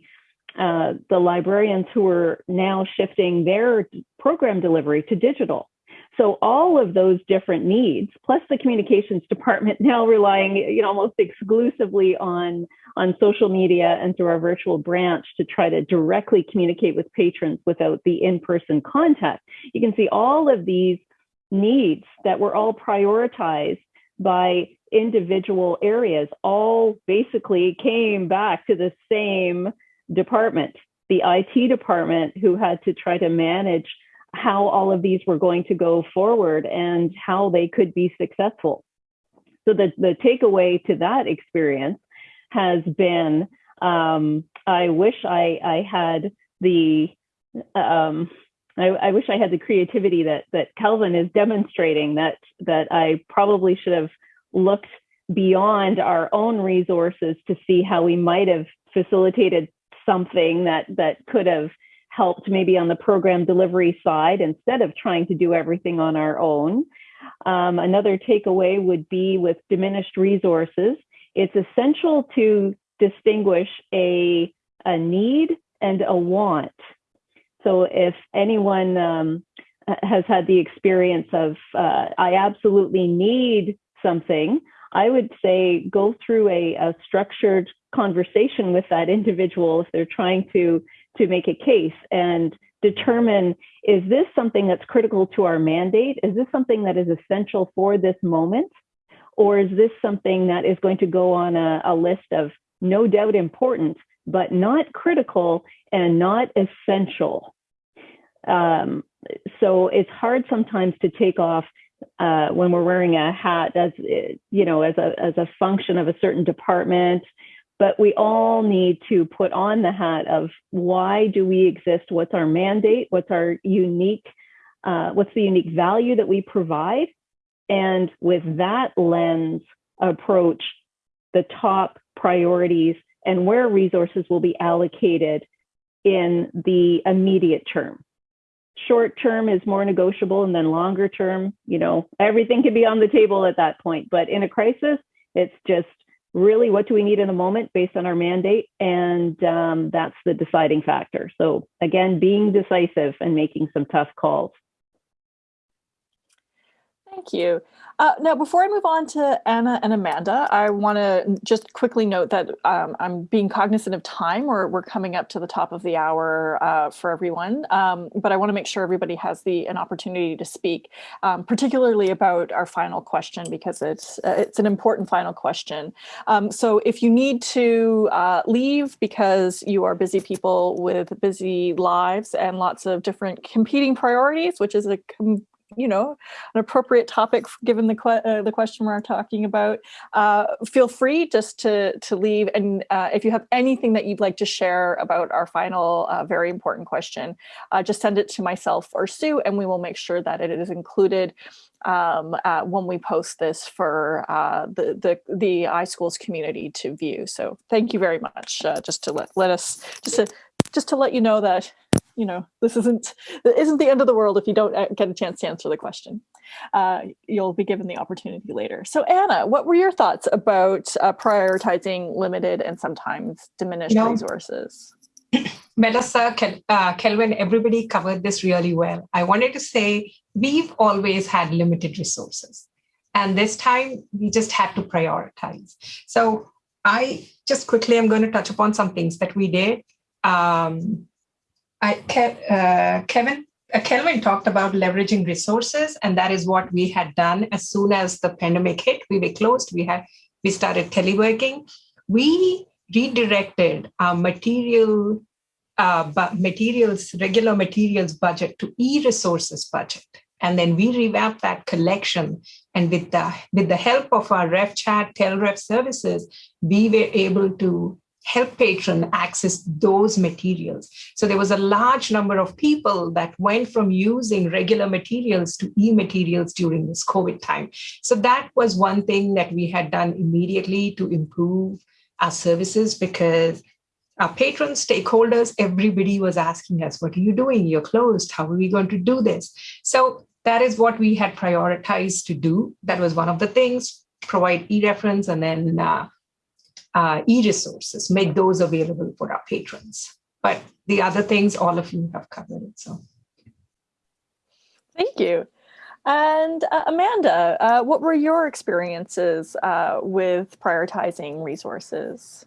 uh, the librarians who are now shifting their program delivery to digital. So all of those different needs, plus the communications department now relying, you know, almost exclusively on on social media and through our virtual branch to try to directly communicate with patrons without the in-person contact. You can see all of these needs that were all prioritized by individual areas all basically came back to the same department, the IT department, who had to try to manage how all of these were going to go forward and how they could be successful. So the, the takeaway to that experience has been um, I wish I, I had the um, I, I, wish I had the creativity that that Kelvin is demonstrating that that I probably should have looked beyond our own resources to see how we might have facilitated something that that could have helped maybe on the program delivery side instead of trying to do everything on our own. Um, another takeaway would be with diminished resources, it's essential to distinguish a, a need and a want. So if anyone um, has had the experience of, uh, I absolutely need something, I would say go through a, a structured conversation with that individual if they're trying to to make a case and determine is this something that's critical to our mandate? Is this something that is essential for this moment? Or is this something that is going to go on a, a list of no doubt important but not critical and not essential? Um, so it's hard sometimes to take off uh, when we're wearing a hat as you know as a as a function of a certain department but we all need to put on the hat of why do we exist? What's our mandate? What's our unique uh, what's the unique value that we provide? And with that lens approach the top priorities and where resources will be allocated in the immediate term. Short term is more negotiable and then longer term, you know, everything can be on the table at that point. But in a crisis, it's just really what do we need in a moment based on our mandate? And um, that's the deciding factor. So again being decisive and making some tough calls Thank you. Uh, now, before I move on to Anna and Amanda, I want to just quickly note that um, I'm being cognizant of time. We're, we're coming up to the top of the hour uh, for everyone, um, but I want to make sure everybody has the an opportunity to speak, um, particularly about our final question because it's uh, it's an important final question. Um, so if you need to uh, leave because you are busy people with busy lives and lots of different competing priorities, which is a you know, an appropriate topic given the que uh, the question we're talking about, uh, feel free just to to leave. And uh, if you have anything that you'd like to share about our final uh, very important question, uh, just send it to myself or Sue, and we will make sure that it is included um, uh, when we post this for the the the iSchools community to view. So thank you very much. just to let let us just to just to let you know that you know, this isn't isn't the end of the world if you don't uh, get a chance to answer the question. Uh, you'll be given the opportunity later. So Anna, what were your thoughts about uh, prioritizing limited and sometimes diminished no. resources? Melissa, Kel uh, Kelvin, everybody covered this really well. I wanted to say we've always had limited resources. And this time we just had to prioritize. So I just quickly, I'm going to touch upon some things that we did. Um, I, uh, Kevin, uh, Kelvin talked about leveraging resources, and that is what we had done as soon as the pandemic hit. We were closed. We had we started teleworking. We redirected our material, uh, materials, regular materials budget to e-resources budget, and then we revamped that collection. And with the with the help of our RefChat, TelRef services, we were able to help patron access those materials. So there was a large number of people that went from using regular materials to e-materials during this COVID time. So that was one thing that we had done immediately to improve our services because our patrons, stakeholders, everybody was asking us, what are you doing? You're closed. How are we going to do this? So that is what we had prioritized to do. That was one of the things, provide e-reference and then uh, uh, e-resources, make those available for our patrons. But the other things, all of you have covered it. So, thank you. And uh, Amanda, uh, what were your experiences uh, with prioritizing resources?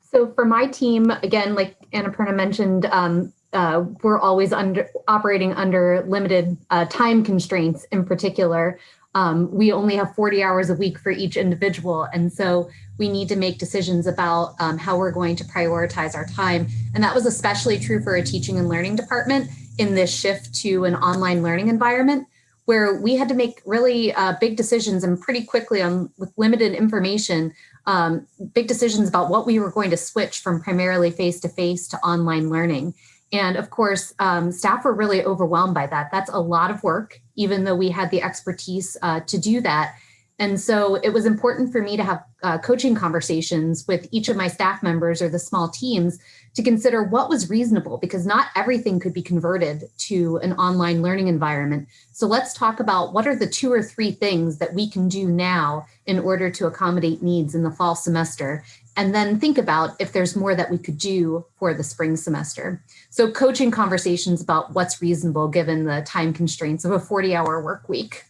So for my team, again, like Annapurna mentioned, um, uh, we're always under operating under limited uh, time constraints in particular. Um, we only have 40 hours a week for each individual. And so we need to make decisions about um, how we're going to prioritize our time. And that was especially true for a teaching and learning department in this shift to an online learning environment where we had to make really uh, big decisions and pretty quickly on with limited information, um, big decisions about what we were going to switch from primarily face-to-face -to, -face to online learning. And of course, um, staff were really overwhelmed by that. That's a lot of work, even though we had the expertise uh, to do that. And so it was important for me to have uh, coaching conversations with each of my staff members or the small teams to consider what was reasonable because not everything could be converted to an online learning environment. So let's talk about what are the two or three things that we can do now in order to accommodate needs in the fall semester and then think about if there's more that we could do for the spring semester. So coaching conversations about what's reasonable given the time constraints of a 40 hour work week.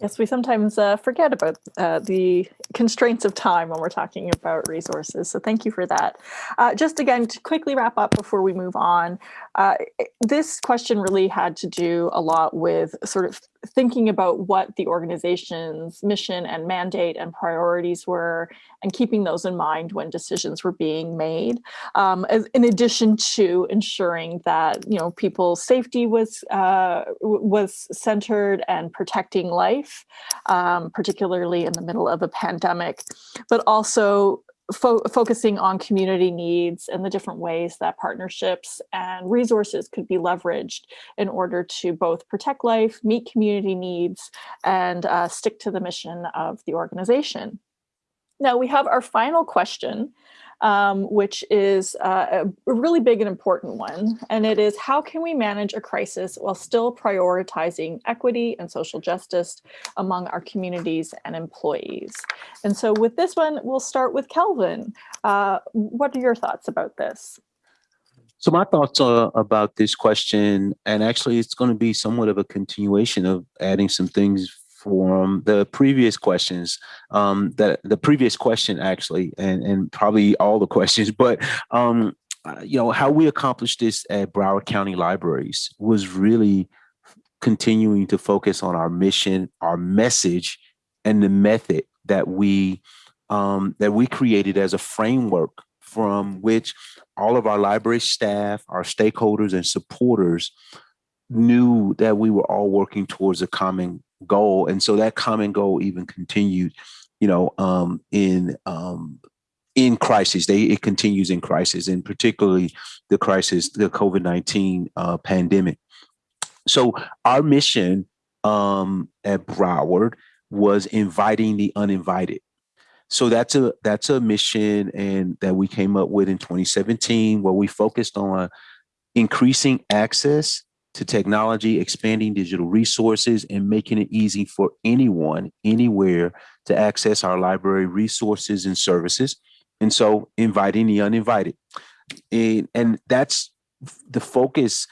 Yes, we sometimes uh, forget about uh, the constraints of time when we're talking about resources. So thank you for that. Uh, just again, to quickly wrap up before we move on, uh, this question really had to do a lot with sort of thinking about what the organization's mission and mandate and priorities were and keeping those in mind when decisions were being made um, as, in addition to ensuring that you know people's safety was uh, was centered and protecting life um, particularly in the middle of a pandemic but also fo focusing on community needs and the different ways that partnerships and resources could be leveraged in order to both protect life, meet community needs, and uh, stick to the mission of the organization. Now we have our final question, um, which is uh, a really big and important one. And it is how can we manage a crisis while still prioritizing equity and social justice among our communities and employees? And so with this one, we'll start with Kelvin. Uh, what are your thoughts about this? So my thoughts uh, about this question, and actually it's going to be somewhat of a continuation of adding some things from the previous questions, um, that the previous question actually, and, and probably all the questions, but um, uh, you know, how we accomplished this at Broward County Libraries was really continuing to focus on our mission, our message, and the method that we um, that we created as a framework from which all of our library staff, our stakeholders and supporters knew that we were all working towards a common goal. And so that common goal even continued, you know, um, in um, in crisis. They it continues in crisis, and particularly the crisis, the COVID nineteen uh, pandemic. So our mission um, at Broward was inviting the uninvited. So that's a that's a mission and that we came up with in 2017, where we focused on increasing access to technology, expanding digital resources, and making it easy for anyone, anywhere to access our library resources and services. And so inviting the uninvited. And, and that's the focus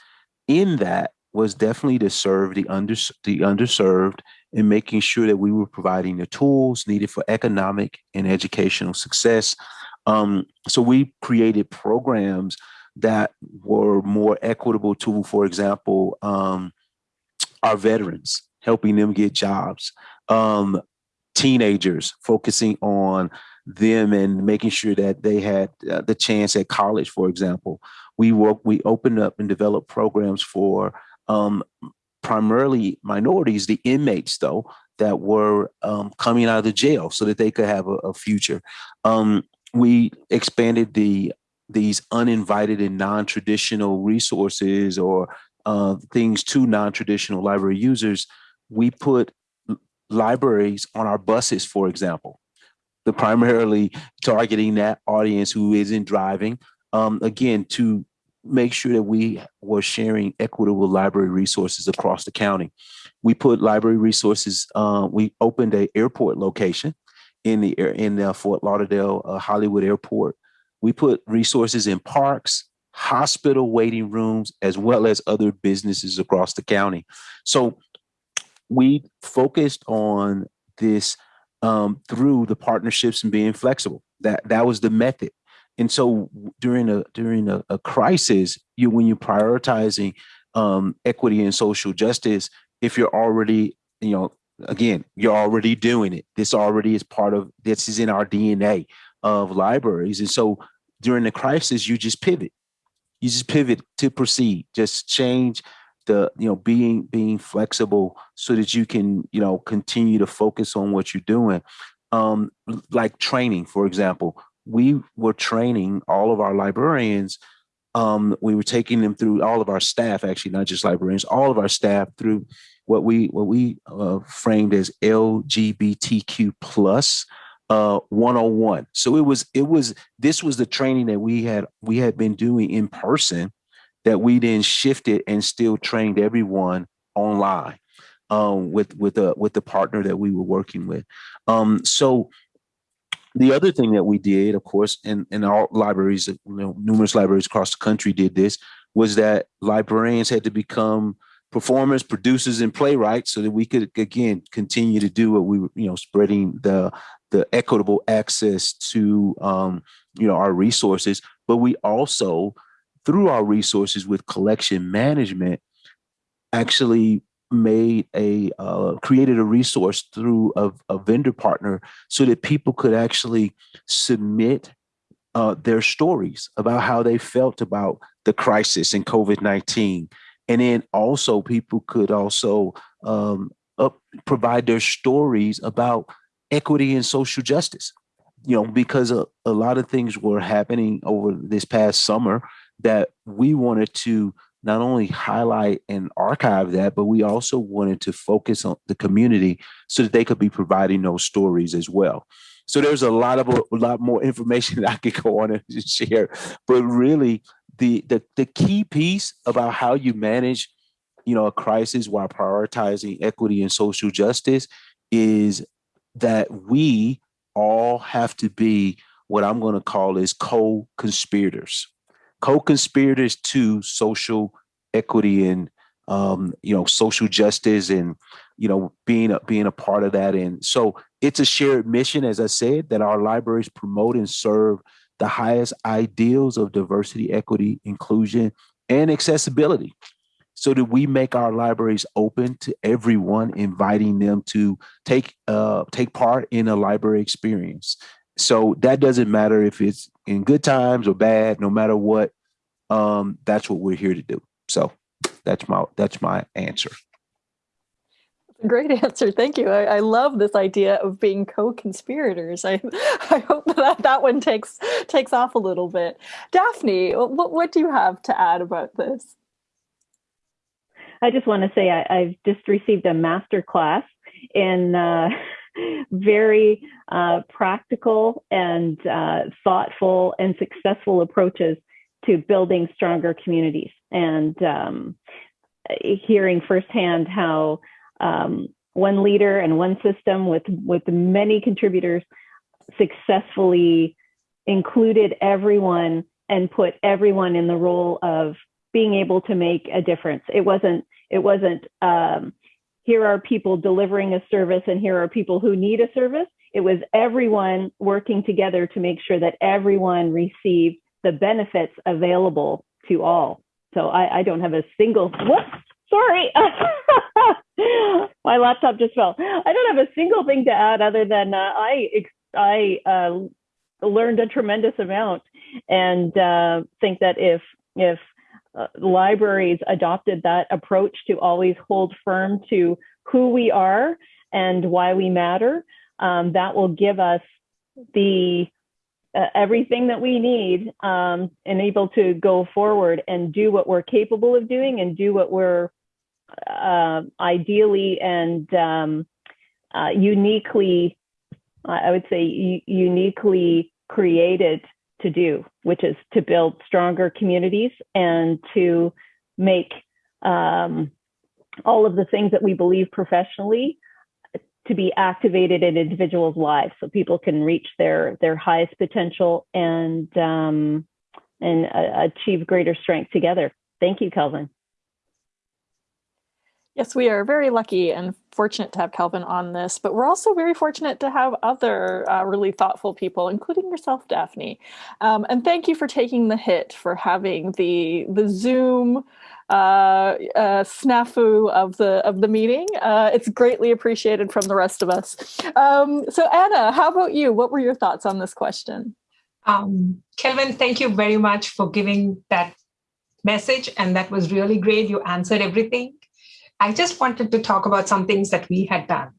in that was definitely to serve the under the underserved and making sure that we were providing the tools needed for economic and educational success. Um, so we created programs that were more equitable to, for example, um, our veterans, helping them get jobs, um, teenagers, focusing on them and making sure that they had uh, the chance at college, for example. We work, we opened up and developed programs for um, primarily minorities, the inmates though, that were um, coming out of the jail so that they could have a, a future. Um, we expanded the these uninvited and non-traditional resources or uh, things to non-traditional library users, we put libraries on our buses, for example, the primarily targeting that audience who isn't driving, um, again, to make sure that we were sharing equitable library resources across the county. We put library resources, uh, we opened a airport location in the in the Fort Lauderdale uh, Hollywood Airport we put resources in parks, hospital waiting rooms, as well as other businesses across the county. So we focused on this um, through the partnerships and being flexible. That that was the method. And so during a during a, a crisis, you when you're prioritizing um, equity and social justice, if you're already, you know, again, you're already doing it. This already is part of this is in our DNA of libraries. And so during the crisis, you just pivot. You just pivot to proceed. Just change the, you know, being being flexible so that you can, you know, continue to focus on what you're doing. Um, like training, for example, we were training all of our librarians. Um, we were taking them through all of our staff, actually, not just librarians, all of our staff through what we what we uh, framed as LGBTQ plus uh 101 so it was it was this was the training that we had we had been doing in person that we then shifted and still trained everyone online um with with the with the partner that we were working with. Um so the other thing that we did of course and and our libraries you know numerous libraries across the country did this was that librarians had to become performers, producers, and playwrights so that we could again continue to do what we were, you know, spreading the the equitable access to um, you know our resources, but we also through our resources with collection management actually made a uh, created a resource through a, a, vendor partner so that people could actually submit uh, their stories about how they felt about the crisis in COVID-19 and then also people could also um, up, provide their stories about equity and social justice you know because a, a lot of things were happening over this past summer that we wanted to not only highlight and archive that, but we also wanted to focus on the community so that they could be providing those stories as well. So there's a lot of a lot more information that I could go on and share, but really the the the key piece about how you manage, you know, a crisis while prioritizing equity and social justice is that we all have to be what I'm going to call is co-conspirators, co-conspirators to social equity and um, you know social justice and you know being a, being a part of that. And so it's a shared mission, as I said, that our libraries promote and serve the highest ideals of diversity, equity, inclusion, and accessibility so that we make our libraries open to everyone, inviting them to take uh, take part in a library experience. So that doesn't matter if it's in good times or bad, no matter what, um, that's what we're here to do. So that's my that's my answer. Great answer. Thank you. I, I, love this idea of being co-conspirators. I, I hope that that one takes takes off a little bit. Daphne, what, what do you have to add about this? I just want to say I, have just received a master class in uh, very uh, practical and uh, thoughtful and successful approaches to building stronger communities. And um, hearing firsthand how um, one leader and one system with with many contributors successfully included everyone and put everyone in the role of being able to make a difference. It wasn't it wasn't um, here are people delivering a service and here are people who need a service. It was everyone working together to make sure that everyone received the benefits available to all. So I, I don't have a single whoops, sorry. My laptop just fell. I don't have a single thing to add other than uh, I I uh, learned a tremendous amount, and uh, think that if if uh, libraries adopted that approach to always hold firm to who we are and why we matter, um, that will give us the uh, everything that we need um, and able to go forward and do what we're capable of doing and do what we're uh, ideally and um, uh, uniquely, I would say, uniquely created to do, which is to build stronger communities and to make um, all of the things that we believe professionally to be activated in individuals' lives, so people can reach their their highest potential and um, and uh, achieve greater strength together. Thank you, Kelvin. Yes, we are very lucky and fortunate to have Kelvin on this, but we're also very fortunate to have other uh, really thoughtful people, including yourself, Daphne. Um, and thank you for taking the hit for having the the Zoom uh, uh, snafu of the of the meeting. Uh, it's greatly appreciated from the rest of us. Um, so Anna, how about you? What were your thoughts on this question? Um, Kelvin, thank you very much for giving that message. And that was really great. You answered everything. I just wanted to talk about some things that we had done.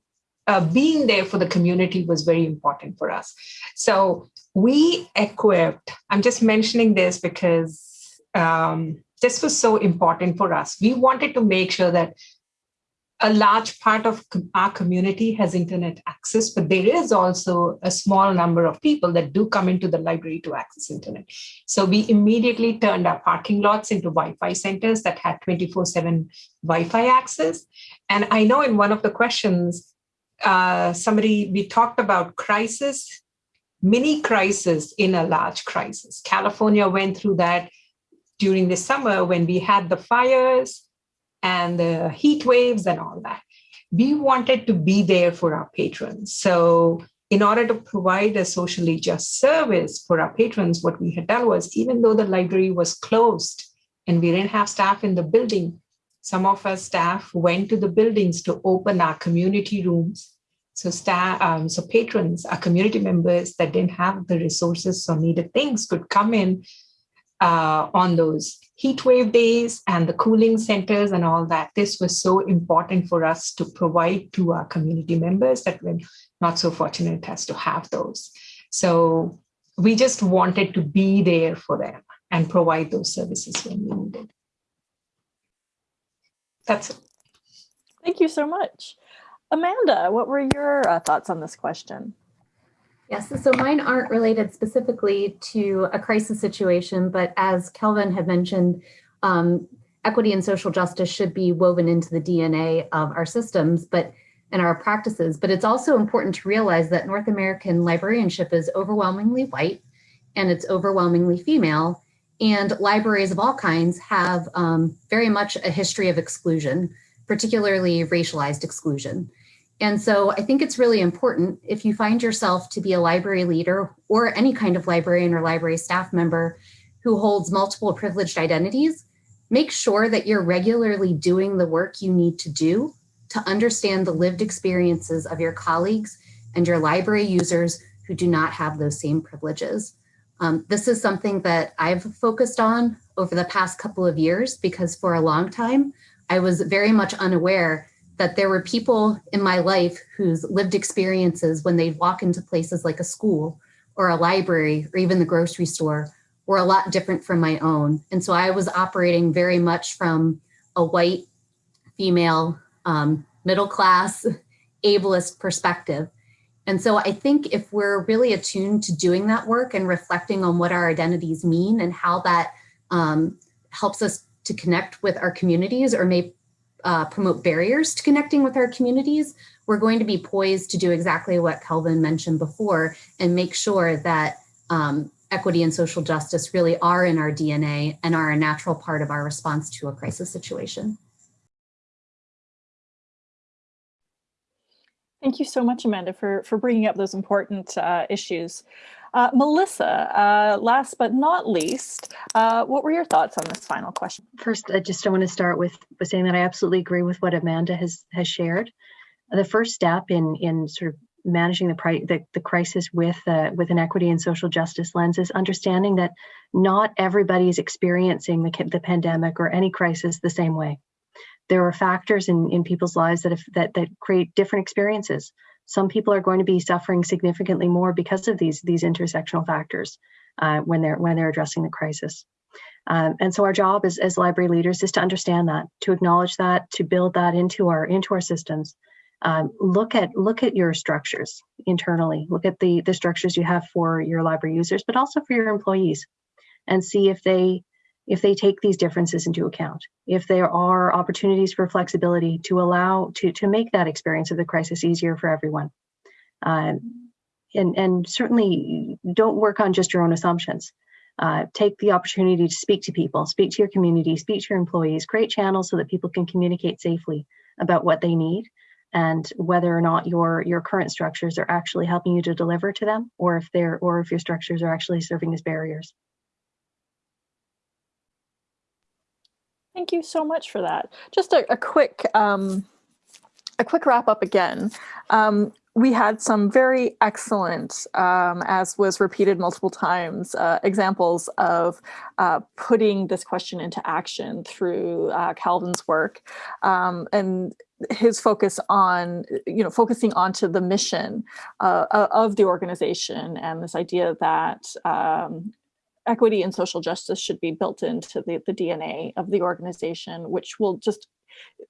Uh, being there for the community was very important for us. So we equipped, I'm just mentioning this because um, this was so important for us. We wanted to make sure that a large part of our community has internet access, but there is also a small number of people that do come into the library to access internet. So we immediately turned our parking lots into Wi-Fi centers that had 24-7 Wi-Fi access. And I know in one of the questions, uh, somebody, we talked about crisis, mini crisis in a large crisis. California went through that during the summer when we had the fires, and the heat waves and all that. We wanted to be there for our patrons. So in order to provide a socially just service for our patrons, what we had done was even though the library was closed and we didn't have staff in the building, some of our staff went to the buildings to open our community rooms. So staff, um, so patrons, our community members that didn't have the resources or needed things could come in uh, on those heat wave days and the cooling centers and all that. This was so important for us to provide to our community members that we're not so fortunate as to have those. So we just wanted to be there for them and provide those services when we needed. That's it. Thank you so much. Amanda, what were your uh, thoughts on this question? Yes, so mine aren't related specifically to a crisis situation, but as Kelvin had mentioned, um, equity and social justice should be woven into the DNA of our systems, but and our practices. But it's also important to realize that North American librarianship is overwhelmingly white and it's overwhelmingly female. And libraries of all kinds have um, very much a history of exclusion, particularly racialized exclusion. And so I think it's really important if you find yourself to be a library leader or any kind of librarian or library staff member who holds multiple privileged identities, make sure that you're regularly doing the work you need to do to understand the lived experiences of your colleagues and your library users who do not have those same privileges. Um, this is something that I've focused on over the past couple of years because for a long time, I was very much unaware that there were people in my life whose lived experiences when they'd walk into places like a school or a library or even the grocery store were a lot different from my own. And so I was operating very much from a white female um, middle class ableist perspective. And so I think if we're really attuned to doing that work and reflecting on what our identities mean and how that um, helps us to connect with our communities or may uh, promote barriers to connecting with our communities, we're going to be poised to do exactly what Kelvin mentioned before and make sure that um, equity and social justice really are in our DNA and are a natural part of our response to a crisis situation. Thank you so much, Amanda, for, for bringing up those important uh, issues. Uh, Melissa, uh, last but not least, uh, what were your thoughts on this final question? First, I just want to start with, with saying that I absolutely agree with what Amanda has, has shared. The first step in, in sort of managing the, the, the crisis with, uh, with an equity and social justice lens is understanding that not everybody is experiencing the, the pandemic or any crisis the same way there are factors in, in people's lives that, have, that that create different experiences. Some people are going to be suffering significantly more because of these these intersectional factors uh, when they're when they're addressing the crisis. Um, and so our job as, as library leaders is to understand that, to acknowledge that, to build that into our into our systems. Um, look at look at your structures internally. Look at the the structures you have for your library users, but also for your employees, and see if they if they take these differences into account, if there are opportunities for flexibility to allow to, to make that experience of the crisis easier for everyone. Uh, and, and certainly don't work on just your own assumptions. Uh, take the opportunity to speak to people, speak to your community, speak to your employees, create channels so that people can communicate safely about what they need and whether or not your your current structures are actually helping you to deliver to them or if they're or if your structures are actually serving as barriers. Thank you so much for that. Just a, a quick um, a quick wrap up again. Um, we had some very excellent, um, as was repeated multiple times, uh, examples of uh, putting this question into action through uh, Calvin's work um, and his focus on, you know, focusing onto the mission uh, of the organization and this idea that um, equity and social justice should be built into the, the DNA of the organization, which will just,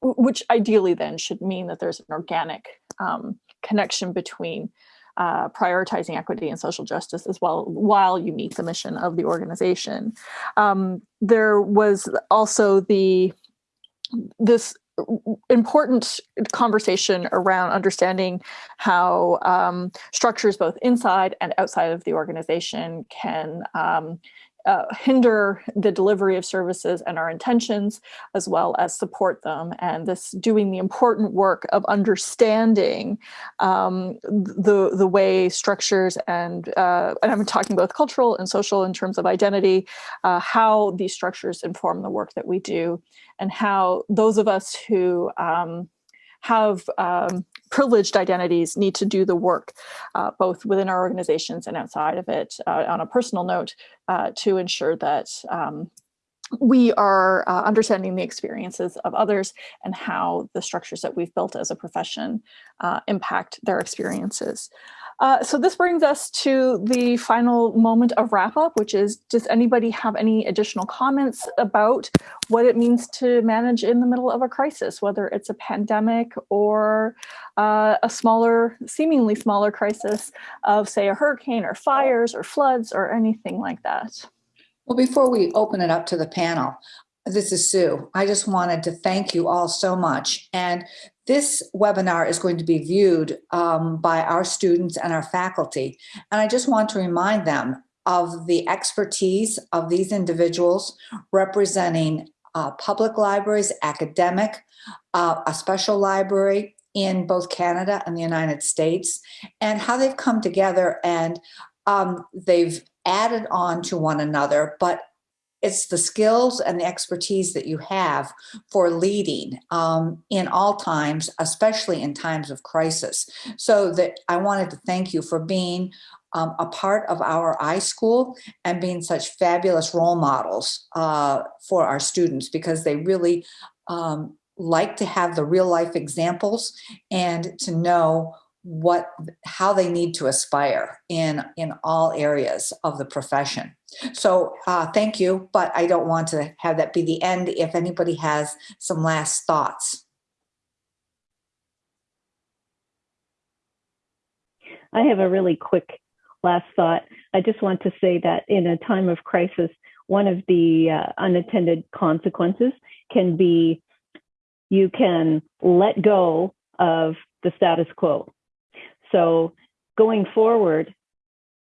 which ideally then should mean that there's an organic um, connection between uh, prioritizing equity and social justice as well while you meet the mission of the organization. Um, there was also the this important conversation around understanding how um, structures both inside and outside of the organization can um, uh, hinder the delivery of services and our intentions, as well as support them. And this doing the important work of understanding um, the, the way structures and, uh, and I'm talking both cultural and social in terms of identity, uh, how these structures inform the work that we do and how those of us who um, have um, privileged identities need to do the work, uh, both within our organizations and outside of it, uh, on a personal note, uh, to ensure that um, we are uh, understanding the experiences of others and how the structures that we've built as a profession uh, impact their experiences. Uh, so this brings us to the final moment of wrap up, which is, does anybody have any additional comments about what it means to manage in the middle of a crisis, whether it's a pandemic or uh, a smaller, seemingly smaller crisis of say a hurricane or fires or floods or anything like that? Well, before we open it up to the panel, this is Sue. I just wanted to thank you all so much. And this webinar is going to be viewed um, by our students and our faculty. And I just want to remind them of the expertise of these individuals representing uh, public libraries, academic, uh, a special library in both Canada and the United States, and how they've come together and um, they've added on to one another, but it's the skills and the expertise that you have for leading um, in all times, especially in times of crisis. So that I wanted to thank you for being um, a part of our iSchool and being such fabulous role models uh, for our students because they really um, like to have the real life examples and to know what how they need to aspire in in all areas of the profession. So uh, thank you but i don't want to have that be the end if anybody has some last thoughts. I have a really quick last thought. I just want to say that in a time of crisis one of the uh, unintended consequences can be you can let go of the status quo so going forward,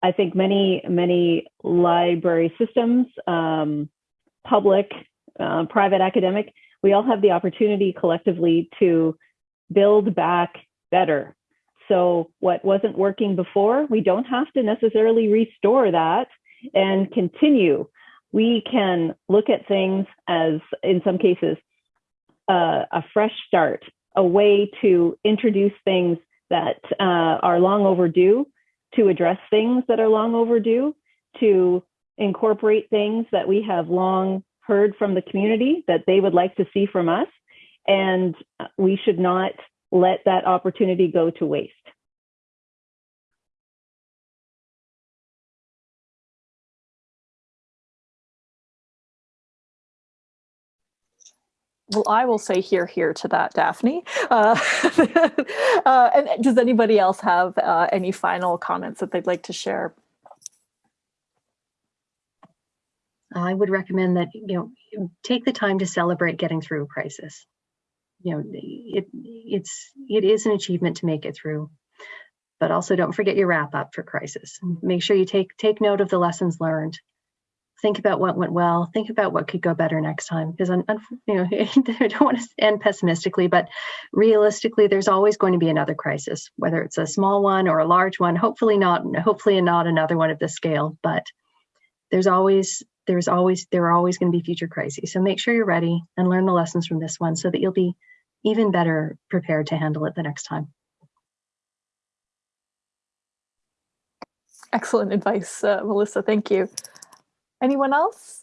I think many, many library systems, um, public, uh, private, academic, we all have the opportunity collectively to build back better. So what wasn't working before, we don't have to necessarily restore that and continue. We can look at things as, in some cases, uh, a fresh start, a way to introduce things that uh, are long overdue, to address things that are long overdue, to incorporate things that we have long heard from the community that they would like to see from us. And we should not let that opportunity go to waste. Well, I will say here, here to that, Daphne. Uh, uh, and does anybody else have uh, any final comments that they'd like to share? I would recommend that, you know, take the time to celebrate getting through a crisis. You know, it, it's, it is an achievement to make it through, but also don't forget your wrap up for crisis. Make sure you take, take note of the lessons learned think about what went well, think about what could go better next time. Because you know, I don't want to end pessimistically, but realistically, there's always going to be another crisis, whether it's a small one or a large one. Hopefully not, hopefully not another one of this scale, but there's always there's always there are always going to be future crises. So make sure you're ready and learn the lessons from this one so that you'll be even better prepared to handle it the next time. Excellent advice, uh, Melissa. Thank you. Anyone else?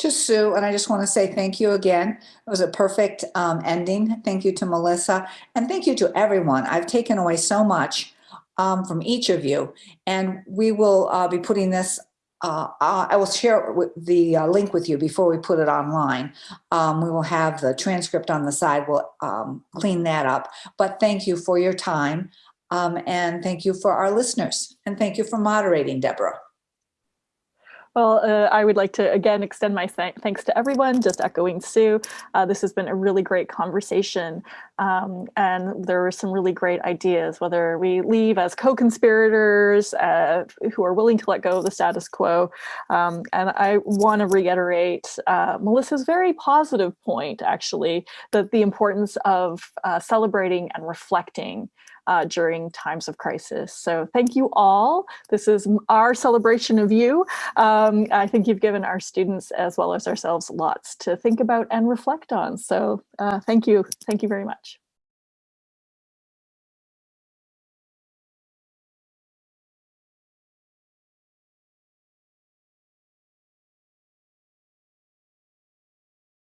Just Sue, and I just want to say thank you again. It was a perfect um, ending. Thank you to Melissa, and thank you to everyone. I've taken away so much um, from each of you, and we will uh, be putting this uh, I will share the uh, link with you before we put it online. Um, we will have the transcript on the side. We'll um, clean that up. But thank you for your time. Um, and thank you for our listeners. And thank you for moderating, Deborah. Well, uh, I would like to again extend my th thanks to everyone, just echoing Sue. Uh, this has been a really great conversation um, and there were some really great ideas, whether we leave as co-conspirators uh, who are willing to let go of the status quo. Um, and I want to reiterate uh, Melissa's very positive point, actually, that the importance of uh, celebrating and reflecting uh, during times of crisis. So thank you all. This is our celebration of you. Um, I think you've given our students as well as ourselves lots to think about and reflect on. So uh, thank you. Thank you very much.